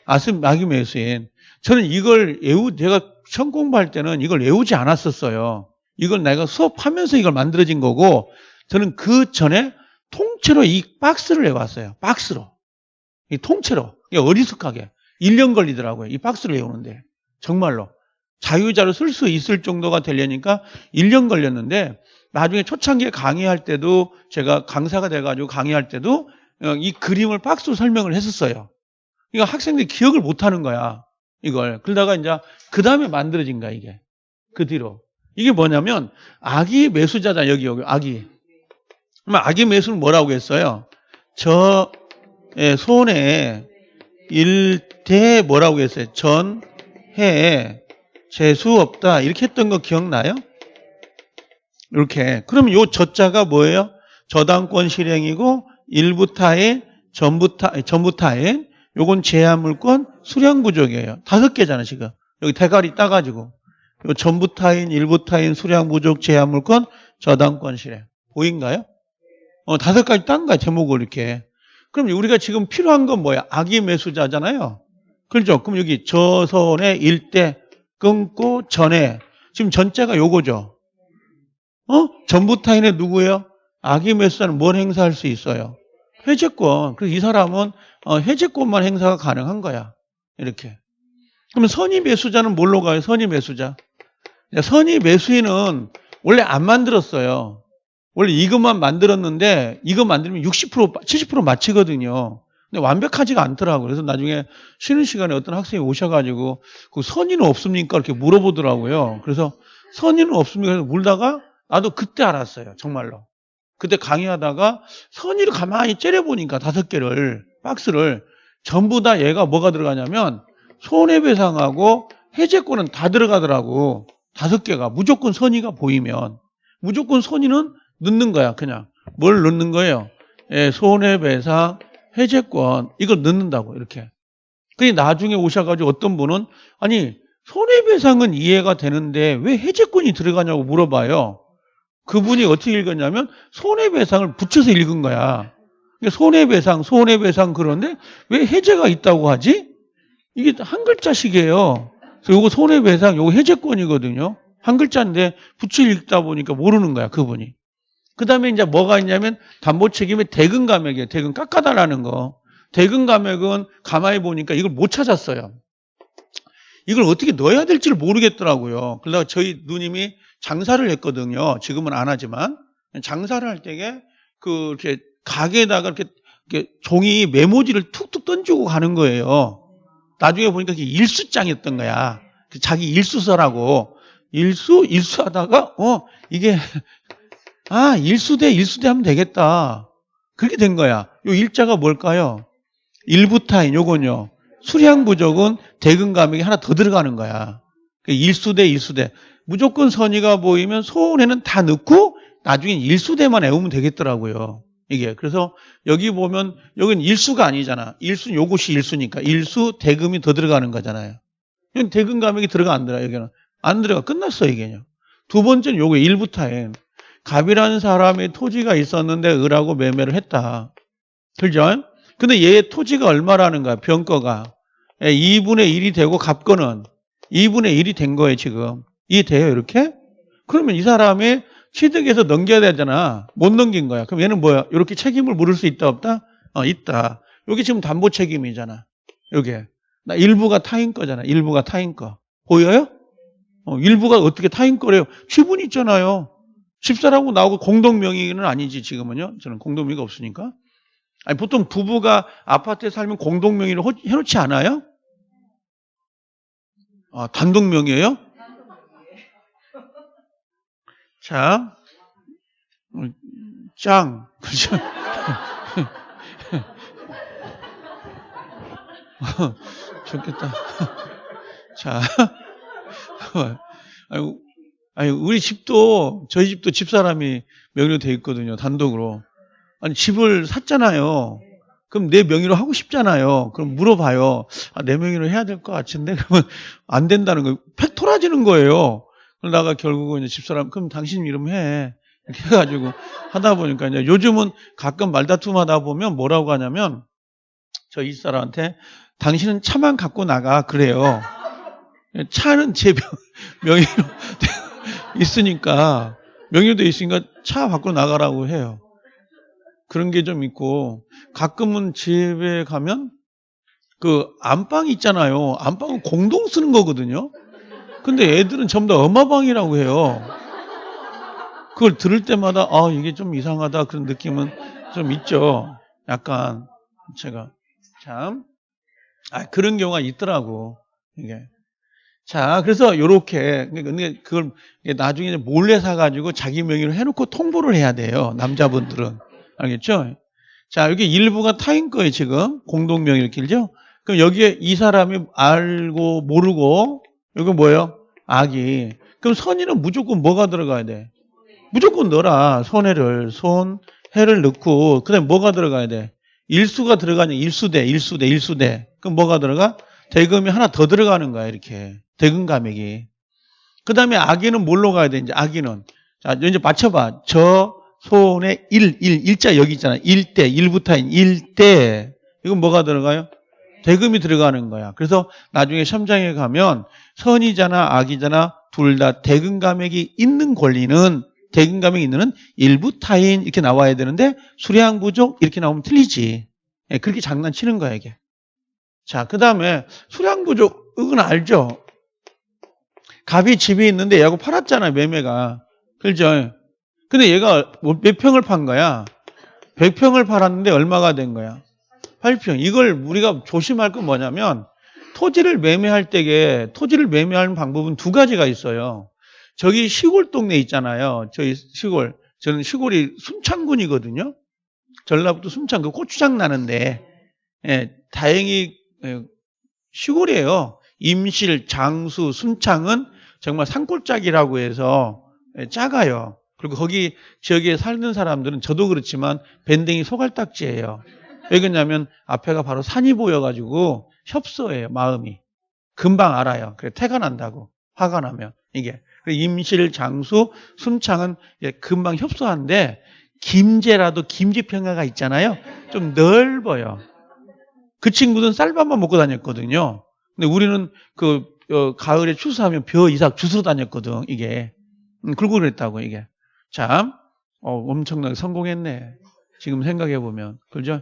아스, 악이 매수인. 저는 이걸 외우, 제가 처음 공부할 때는 이걸 외우지 않았었어요. 이걸 내가 수업하면서 이걸 만들어진 거고, 저는 그 전에 통째로 이 박스를 외웠어요. 박스로. 이 통째로. 어리숙하게. 1년 걸리더라고요. 이 박스를 외우는데. 정말로. 자유자로 쓸 수 있을 정도가 되려니까 1년 걸렸는데 나중에 초창기에 강의할 때도 제가 강사가 돼가지고 강의할 때도 어, 이 그림을 박스로 설명을 했었어요. 이거 학생들이 기억을 못 하는 거야. 이걸. 그러다가 이제 그 다음에 만들어진 거야, 이게. 그 뒤로. 이게 뭐냐면 아기 매수자다, 여기, 여기, 아기. 그러면 아기 매수는 뭐라고 했어요? 저 예, 손에 일대 뭐라고 했어요? 전해 재수 없다. 이렇게 했던 거 기억나요? 이렇게. 그러면 요 저자가 뭐예요? 저당권 실행이고 일부 타인, 전부 타, 전부 타인, 요건 제한물권 수량 부족이에요. 다섯 개잖아, 지금. 여기 대가리 따가지고. 요 전부 타인, 일부 타인, 수량 부족, 제한물권, 저당권 실행. 보인가요? 어, 다섯 가지 딴 거야, 제목을 이렇게. 그럼 우리가 지금 필요한 건 뭐야? 악의 매수자잖아요. 그렇죠? 그럼 여기 저선의 일대 끊고 전에 지금 전자가 요거죠. 어? 전부 타인의 누구예요? 악의 매수자는 뭘 행사할 수 있어요? 해제권. 그래서 이 사람은 어, 해제권만 행사가 가능한 거야. 이렇게. 그러면 선의 매수자는 뭘로 가요? 선의 매수자. 선의 매수인은 원래 안 만들었어요. 원래 이것만 만들었는데 이거 만들면 60% 70% 맞히거든요. 근데 완벽하지가 않더라고요. 그래서 나중에 쉬는 시간에 어떤 학생이 오셔가지고 그 선의는 없습니까? 이렇게 물어보더라고요. 그래서 선의는 없습니까? 그래서 물다가 나도 그때 알았어요. 정말로. 그때 강의하다가 선의를 가만히 째려보니까 다섯 개를 박스를 전부 다 얘가 뭐가 들어가냐면 손해배상하고 해제권은 다 들어가더라고. 다섯 개가 무조건 선의가 보이면 무조건 선의는 넣는 거야. 그냥 뭘 넣는 거예요? 예, 손해배상 해제권 이걸 넣는다고 이렇게. 그게 나중에 오셔가지고 어떤 분은 아니 손해배상은 이해가 되는데 왜 해제권이 들어가냐고 물어봐요. 그분이 어떻게 읽었냐면 손해배상을 붙여서 읽은 거야. 손해배상, 손해배상 그런데 왜 해제가 있다고 하지? 이게 한 글자씩이에요. 그래서 요거 손해배상, 요거 해제권이거든요. 한 글자인데 붙여 읽다 보니까 모르는 거야, 그분이. 그 다음에 이제 뭐가 있냐면 담보 책임의 대금 감액이에요. 대금 깎아달라는 거. 대금 감액은 가만히 보니까 이걸 못 찾았어요. 이걸 어떻게 넣어야 될지를 모르겠더라고요. 그러다가 저희 누님이 장사를 했거든요. 지금은 안 하지만 장사를 할 때에 그 이렇게 가게에다가 이렇게, 이렇게 종이 메모지를 툭툭 던지고 가는 거예요. 나중에 보니까 그게 일수장이었던 거야. 그 자기 일수서라고 일수 일수하다가 어 이게 아 일수대 일수대 하면 되겠다. 그렇게 된 거야. 요 일자가 뭘까요? 일부타인 요건요. 수량 부족은 대금 감액이 하나 더 들어가는 거야. 그 일수대 일수대. 무조건 선의가 보이면 소원에는 다 넣고 나중에 일수대만 외우면 되겠더라고요. 이게 그래서 여기 보면 여기는 일수가 아니잖아. 일수는 요것이 일수니까 일수 대금이 더 들어가는 거잖아요. 여기 대금 감액이 들어가 안 들어가 여기는 안 들어가 끝났어 이게요. 두 번째는 요거 일부타인 갑이라는 사람의 토지가 있었는데 을하고 매매를 했다. 그죠? 근데 얘 토지가 얼마라는 거야 병거가 2분의 1이 되고 갑거는 2분의 1이 된 거예요 지금. 이해돼요, 이렇게? 그러면 이 사람이 취득해서 넘겨야 되잖아. 못 넘긴 거야. 그럼 얘는 뭐야? 이렇게 책임을 물을 수 있다, 없다? 어, 있다. 여기 지금 담보 책임이잖아. 여기. 나 일부가 타인 거잖아. 일부가 타인 거. 보여요? 어, 일부가 어떻게 타인 거래요? 지분 있잖아요. 집사라고 나오고 공동명의는 아니지, 지금은요. 저는 공동명의가 없으니까. 아니, 보통 부부가 아파트에 살면 공동명의를 해놓지 않아요? 아, 단독명의예요? 자, 짱. 그죠? 좋겠다. 자, 아니, 아니, 우리 집도, 저희 집도 집사람이 명의로 돼 있거든요. 단독으로. 아니, 집을 샀잖아요. 그럼 내 명의로 하고 싶잖아요. 그럼 물어봐요. 아, 내 명의로 해야 될 것 같은데? 그러면 안 된다는 거예요. 팩 토라지는 거예요. 그러다가 결국은 집사람, 그럼 당신 이름 해. 이렇게 해가지고 하다 보니까 이제 요즘은 가끔 말다툼 하다 보면 뭐라고 하냐면 저 이 사람한테 당신은 차만 갖고 나가. 그래요. 차는 제 명- 명의로 있으니까, 명의로 돼 있으니까 차 밖으로 나가라고 해요. 그런 게 좀 있고, 가끔은 집에 가면 그 안방 있잖아요. 안방은 공동 쓰는 거거든요. 근데 애들은 전부 다 엄마방이라고 해요. 그걸 들을 때마다 아 이게 좀 이상하다 그런 느낌은 좀 있죠. 약간 제가 참 아, 그런 경우가 있더라고 이게. 자 그래서 요렇게 근데 그걸 나중에 몰래 사가지고 자기 명의로 해놓고 통보를 해야 돼요. 남자분들은 알겠죠? 자 여기 일부가 타인 거예요 지금 공동 명의를 길죠? 그럼 여기에 이 사람이 알고 모르고 이거 뭐예요? 악이. 그럼 선의는 무조건 뭐가 들어가야 돼? 무조건 넣어라. 손해를. 손, 해를 넣고, 그 다음에 뭐가 들어가야 돼? 일수가 들어가냐? 일수대, 일수대, 일수대. 그럼 뭐가 들어가? 대금이 하나 더 들어가는 거야, 이렇게. 대금 감액이. 그 다음에 악의는 뭘로 가야 돼, 이제 악의는. 자, 이제 맞춰봐. 저, 손에 일, 일, 일자 여기 있잖아. 일대, 일부타인, 일대. 이건 뭐가 들어가요? 대금이 들어가는 거야. 그래서 나중에 시험장에 가면 선이잖아, 악이잖아, 둘다 대금 감액이 있는 권리는 대금 감액이 있는 일부 타인 이렇게 나와야 되는데 수량 부족 이렇게 나오면 틀리지. 예, 그렇게 장난치는 거야 이게. 자, 그 다음에 수량 부족은 알죠. 갑이 집에 있는데 얘하고 팔았잖아 매매가. 그죠? 근데 얘가 뭐몇 평을 판 거야? 100평을 팔았는데 얼마가 된 거야? 8평. 이걸 우리가 조심할 건 뭐냐면 토지를 매매할 때에 토지를 매매하는 방법은 두 가지가 있어요. 저기 시골 동네 있잖아요. 저희 시골. 저는 시골이 순창군이거든요. 전라북도 순창 그 고추장 나는데 예, 다행히 예, 시골이에요. 임실, 장수, 순창은 정말 산골짜기라고 해서 예, 작아요. 그리고 거기 지역에 살는 사람들은 저도 그렇지만 밴댕이 소갈딱지예요. 왜 그러냐면 앞에가 바로 산이 보여가지고 협소해요 마음이 금방 알아요. 그래 태가 난다고 화가 나면 이게 임실, 장수, 순창은 금방 협소한데 김제라도 김제평야가 있잖아요. 좀 넓어요. 그 친구는 쌀밥만 먹고 다녔거든요. 근데 우리는 그 어, 가을에 추수하면 벼 이삭 주스러 다녔거든 이게 음, 그러고 그랬다고 이게 참 어, 엄청나게 성공했네. 지금 생각해 보면 그죠?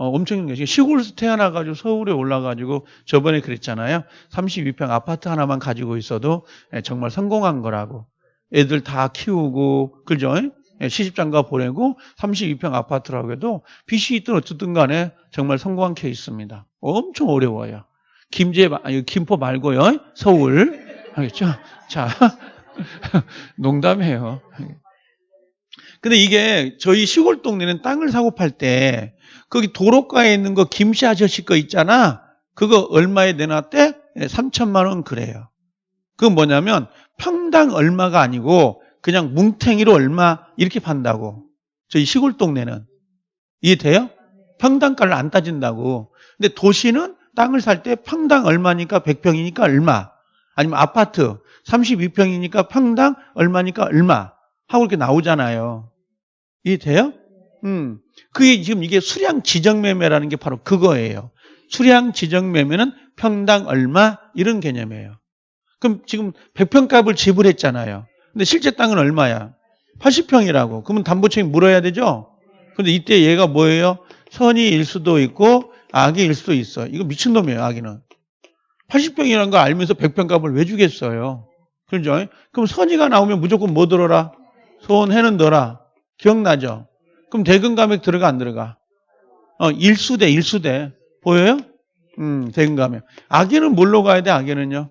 어, 엄청난 게 시골에서 태어나가지고 서울에 올라가지고 저번에 그랬잖아요. 32평 아파트 하나만 가지고 있어도 예, 정말 성공한 거라고. 애들 다 키우고 그죠? 예, 시집장가 보내고 32평 아파트라고 해도 빚이 있든 어쨌든 간에 정말 성공한 케이스입니다. 엄청 어려워요. 김제 마- 아니, 김포 말고요. 서울 알겠죠? 자 농담해요. 근데 이게 저희 시골 동네는 땅을 사고 팔 때 거기 도로가에 있는 거 김씨 아저씨 거 있잖아. 그거 얼마에 내놨대? 3천만 원 그래요. 그건 뭐냐면 평당 얼마가 아니고 그냥 뭉탱이로 얼마 이렇게 판다고. 저희 시골 동네는. 이해돼요? 평당가를 안 따진다고. 근데 도시는 땅을 살 때 평당 얼마니까 100평이니까 얼마. 아니면 아파트 32평이니까 평당 얼마니까 얼마. 하고 이렇게 나오잖아요. 이해돼요? 음. 그게 지금 이게 수량 지정 매매라는 게 바로 그거예요. 수량 지정 매매는 평당 얼마 이런 개념이에요. 그럼 지금 100평 값을 지불했잖아요. 근데 실제 땅은 얼마야? 80평이라고. 그러면 담보책임 물어야 되죠? 근데 이때 얘가 뭐예요? 선의일 수도 있고 악의일 수도 있어. 이거 미친놈이에요, 악의는. 80평이라는 거 알면서 100평 값을 왜 주겠어요? 그죠? 그럼 선의가 나오면 무조건 뭐 들어라? 손해는 넣어라. 기억나죠? 그럼 대금 감액 들어가 안 들어가? 어, 일수대, 일수대. 보여요? 음, 대금 감액. 악의는 뭘로 가야 돼, 악의는요?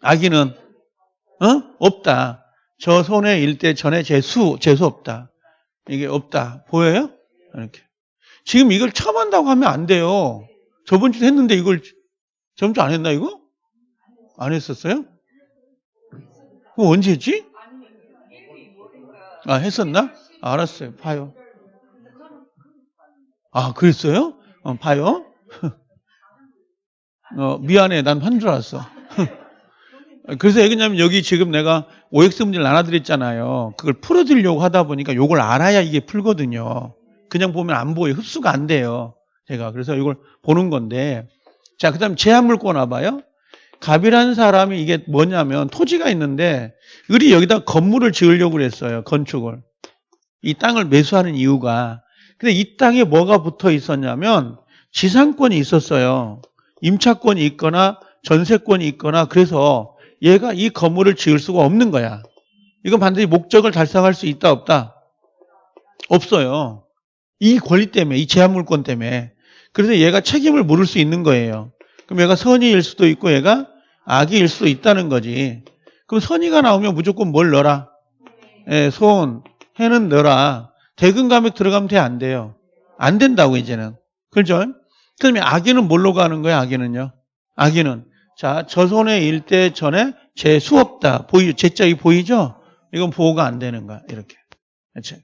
악의는, 어? 없다. 저 손해 일대 전에 재수, 재수 없다. 이게 없다. 보여요? 이렇게. 지금 이걸 처음 한다고 하면 안 돼요. 저번 주에 했는데 이걸 저번 주 안 했나 이거? 안 했었어요? 그거 언제 했지? 아 했었나? 아, 알았어요. 봐요. 아 그랬어요? 어, 봐요. 어, 미안해. 난 한 줄 알았어. 그래서 왜냐면 여기 지금 내가 OX 문제를 나눠드렸잖아요. 그걸 풀어드리려고 하다 보니까 요걸 알아야 이게 풀거든요. 그냥 보면 안 보여요. 흡수가 안 돼요. 제가. 그래서 이걸 보는 건데. 자, 그 다음 제한물권 와봐요. 갑이라는 사람이 이게 뭐냐면 토지가 있는데 을이 여기다 건물을 지으려고 그랬어요. 건축을. 이 땅을 매수하는 이유가. 근데 이 땅에 뭐가 붙어 있었냐면 지상권이 있었어요. 임차권이 있거나 전세권이 있거나 그래서 얘가 이 건물을 지을 수가 없는 거야. 이건 반드시 목적을 달성할 수 있다 없다? 없어요. 이 권리 때문에 이 제한물권 때문에 그래서 얘가 책임을 물을 수 있는 거예요. 그럼 얘가 선의일 수도 있고 얘가 악의일 수도 있다는 거지. 그럼 선의가 나오면 무조건 뭘 넣어라? 예, 손, 해는 넣어라. 대금 감액 들어가면 돼? 안 돼요? 안 된다고 이제는. 그렇죠? 그러면 악의는 뭘로 가는 거야? 악의는요? 악의는 자, 저 손의 일대 전에 재수 없다. 보이, 제 짝이 보이죠? 이건 보호가 안 되는 거야. 이렇게. 제가.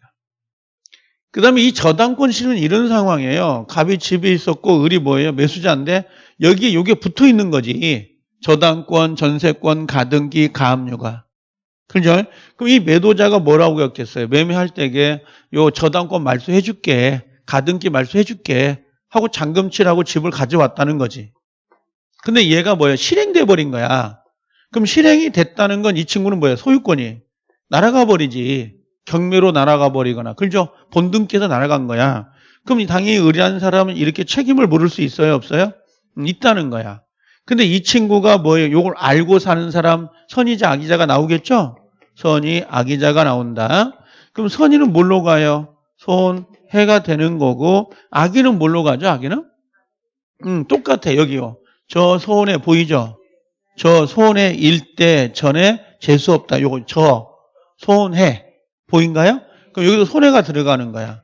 그 다음에 이 저당권 실은 이런 상황이에요. 갑이 집에 있었고, 을이 뭐예요? 매수자인데, 여기에 요게 붙어 있는 거지. 저당권, 전세권, 가등기, 가압류가. 그죠? 그럼 이 매도자가 뭐라고 했겠어요? 매매할 때에 요 저당권 말소해 줄게. 가등기 말소해 줄게. 하고 잔금치라고 집을 가져왔다는 거지. 근데 얘가 뭐야? 실행돼 버린 거야. 그럼 실행이 됐다는 건 이 친구는 뭐야? 소유권이 날아가 버리지. 경매로 날아가 버리거나. 그죠? 본등께서 날아간 거야. 그럼 당연히 의리한 사람은 이렇게 책임을 물을 수 있어요? 없어요? 음, 있다는 거야. 근데 이 친구가 뭐예요? 요걸 알고 사는 사람 선의자 악의자가 나오겠죠? 선의 악의자가 나온다. 그럼 선의는 뭘로 가요? 손 해가 되는 거고 악의는 뭘로 가죠? 악의는? 음, 똑같아 여기요. 저 소원에 보이죠? 저 소원에 일대 전에 재수 없다. 요거 저 소원해 보인가요? 그럼 여기도 손해가 들어가는 거야.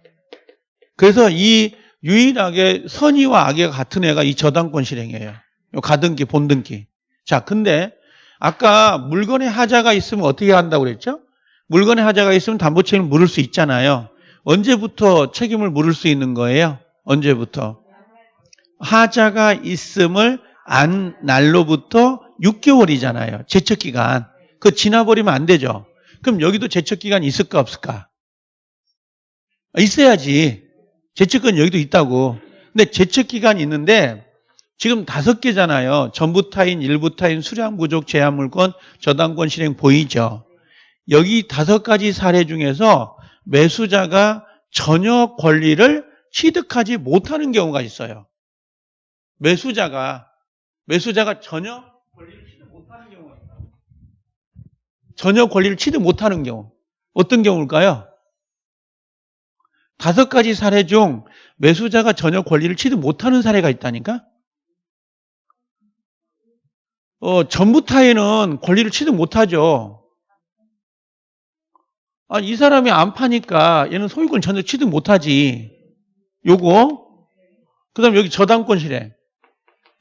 그래서 이 유일하게 선의와 악의가 같은 애가 이 저당권 실행이에요. 요 가등기, 본등기. 자, 근데 아까 물건에 하자가 있으면 어떻게 한다고 그랬죠? 물건에 하자가 있으면 담보 책임을 물을 수 있잖아요. 언제부터 책임을 물을 수 있는 거예요? 언제부터? 하자가 있음을 안 날로부터 6개월이잖아요. 제척 기간. 그거 지나버리면 안 되죠. 그럼 여기도 제척 기간이 있을까 없을까? 있어야지. 제척은 여기도 있다고. 근데 제척 기간이 있는데 지금 다섯 개잖아요. 전부 타인, 일부 타인, 수량 부족, 제한물권, 저당권 실행 보이죠? 여기 다섯 가지 사례 중에서 매수자가 전혀 권리를 취득하지 못하는 경우가 있어요. 매수자가 매수자가 전혀 권리를 취득 못하는 경우가 있어요. 전혀 권리를 취득 못하는 경우. 어떤 경우일까요? 다섯 가지 사례 중 매수자가 전혀 권리를 취득 못하는 사례가 있다니까? 어, 전부 타에는 권리를 취득 못하죠. 아, 이 사람이 안 파니까 얘는 소유권 전혀 취득 못하지. 요거. 그 다음 여기 저당권 실행.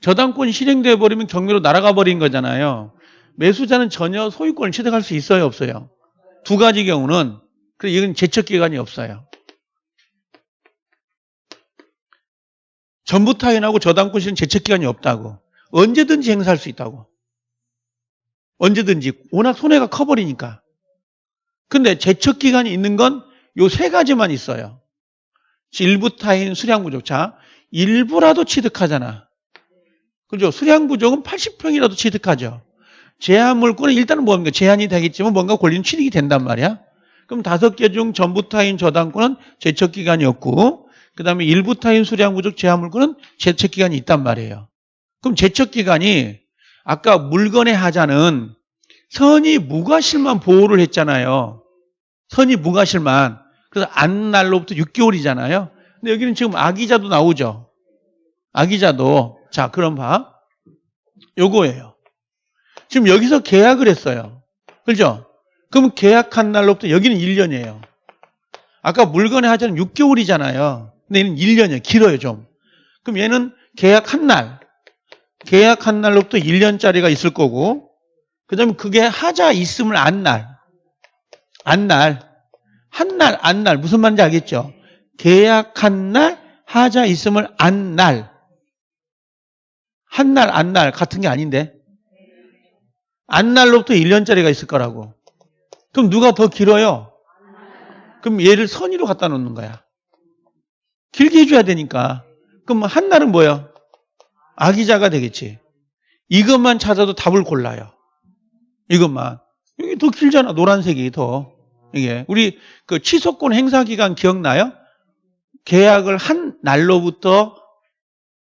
저당권 실행돼 버리면 경매로 날아가 버린 거잖아요. 매수자는 전혀 소유권을 취득할 수 있어요, 없어요? 두 가지 경우는 그 이건 제척 기간이 없어요. 전부 타인하고 저당권 실행 제척 기간이 없다고. 언제든지 행사할 수 있다고. 언제든지 워낙 손해가 커버리니까. 근데 제척 기간이 있는 건 요 세 가지만 있어요. 일부 타인 수량 부족. 자, 일부라도 취득하잖아. 그죠? 수량 부족은 80평이라도 취득하죠. 제한 물건은 일단은 뭡니까? 제한이 되겠지만 뭔가 권리는 취득이 된단 말이야. 그럼 다섯 개 중 전부 타인 저당권은 제척 기간이 없고 그다음에 일부 타인 수량 부족 제한 물건은 제척 기간이 있단 말이에요. 그럼 제척 기간이 아까 물건의 하자는 선이 무과실만 보호를 했잖아요. 선이 무과실만. 그래서 안 날로부터 6개월이잖아요. 근데 여기는 지금 아기자도 나오죠. 아기자도. 자, 그럼 봐. 요거예요. 지금 여기서 계약을 했어요. 그죠? 그럼 계약한 날로부터 여기는 1년이에요. 아까 물건의 하자는 6개월이잖아요. 근데 얘는 1년이에요. 길어요, 좀. 그럼 얘는 계약한 날, 계약한 날로부터 1년짜리가 있을 거고, 그 다음에 그게 하자 있음을 안 날, 안 날, 한 날, 안 날, 무슨 말인지 알겠죠? 계약한 날, 하자 있음을 안 날. 한 날, 안 날, 같은 게 아닌데. 안 날로부터 1년짜리가 있을 거라고. 그럼 누가 더 길어요? 그럼 얘를 선의로 갖다 놓는 거야. 길게 해줘야 되니까. 그럼 한 날은 뭐야? 아기자가 되겠지. 이것만 찾아도 답을 골라요. 이것만. 여기 더 길잖아. 노란색이 더. 이게. 우리 그 취소권 행사 기간 기억나요? 계약을 한 날로부터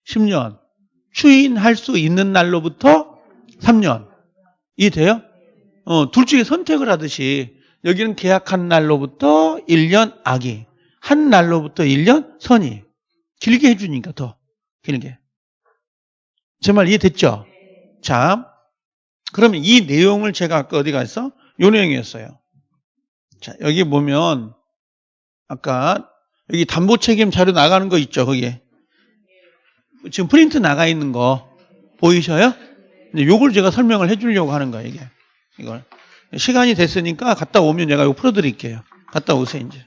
10년. 추인할 수 있는 날로부터 3년. 이해돼요? 어, 둘 중에 선택을 하듯이 여기는 계약한 날로부터 1년 아기. 한 날로부터 1년 선이. 길게 해주니까 더. 길게. 제 말 이해됐죠? 자, 그러면 이 내용을 제가 아까 어디 갔어? 요 내용이었어요. 자, 여기 보면 아까 여기 담보 책임 자료 나가는 거 있죠, 거기에. 지금 프린트 나가 있는 거 보이셔요? 근데 요걸 제가 설명을 해 주려고 하는 거예요, 이게. 이걸. 시간이 됐으니까 갔다 오면 제가 이거 풀어 드릴게요. 갔다 오세요, 이제.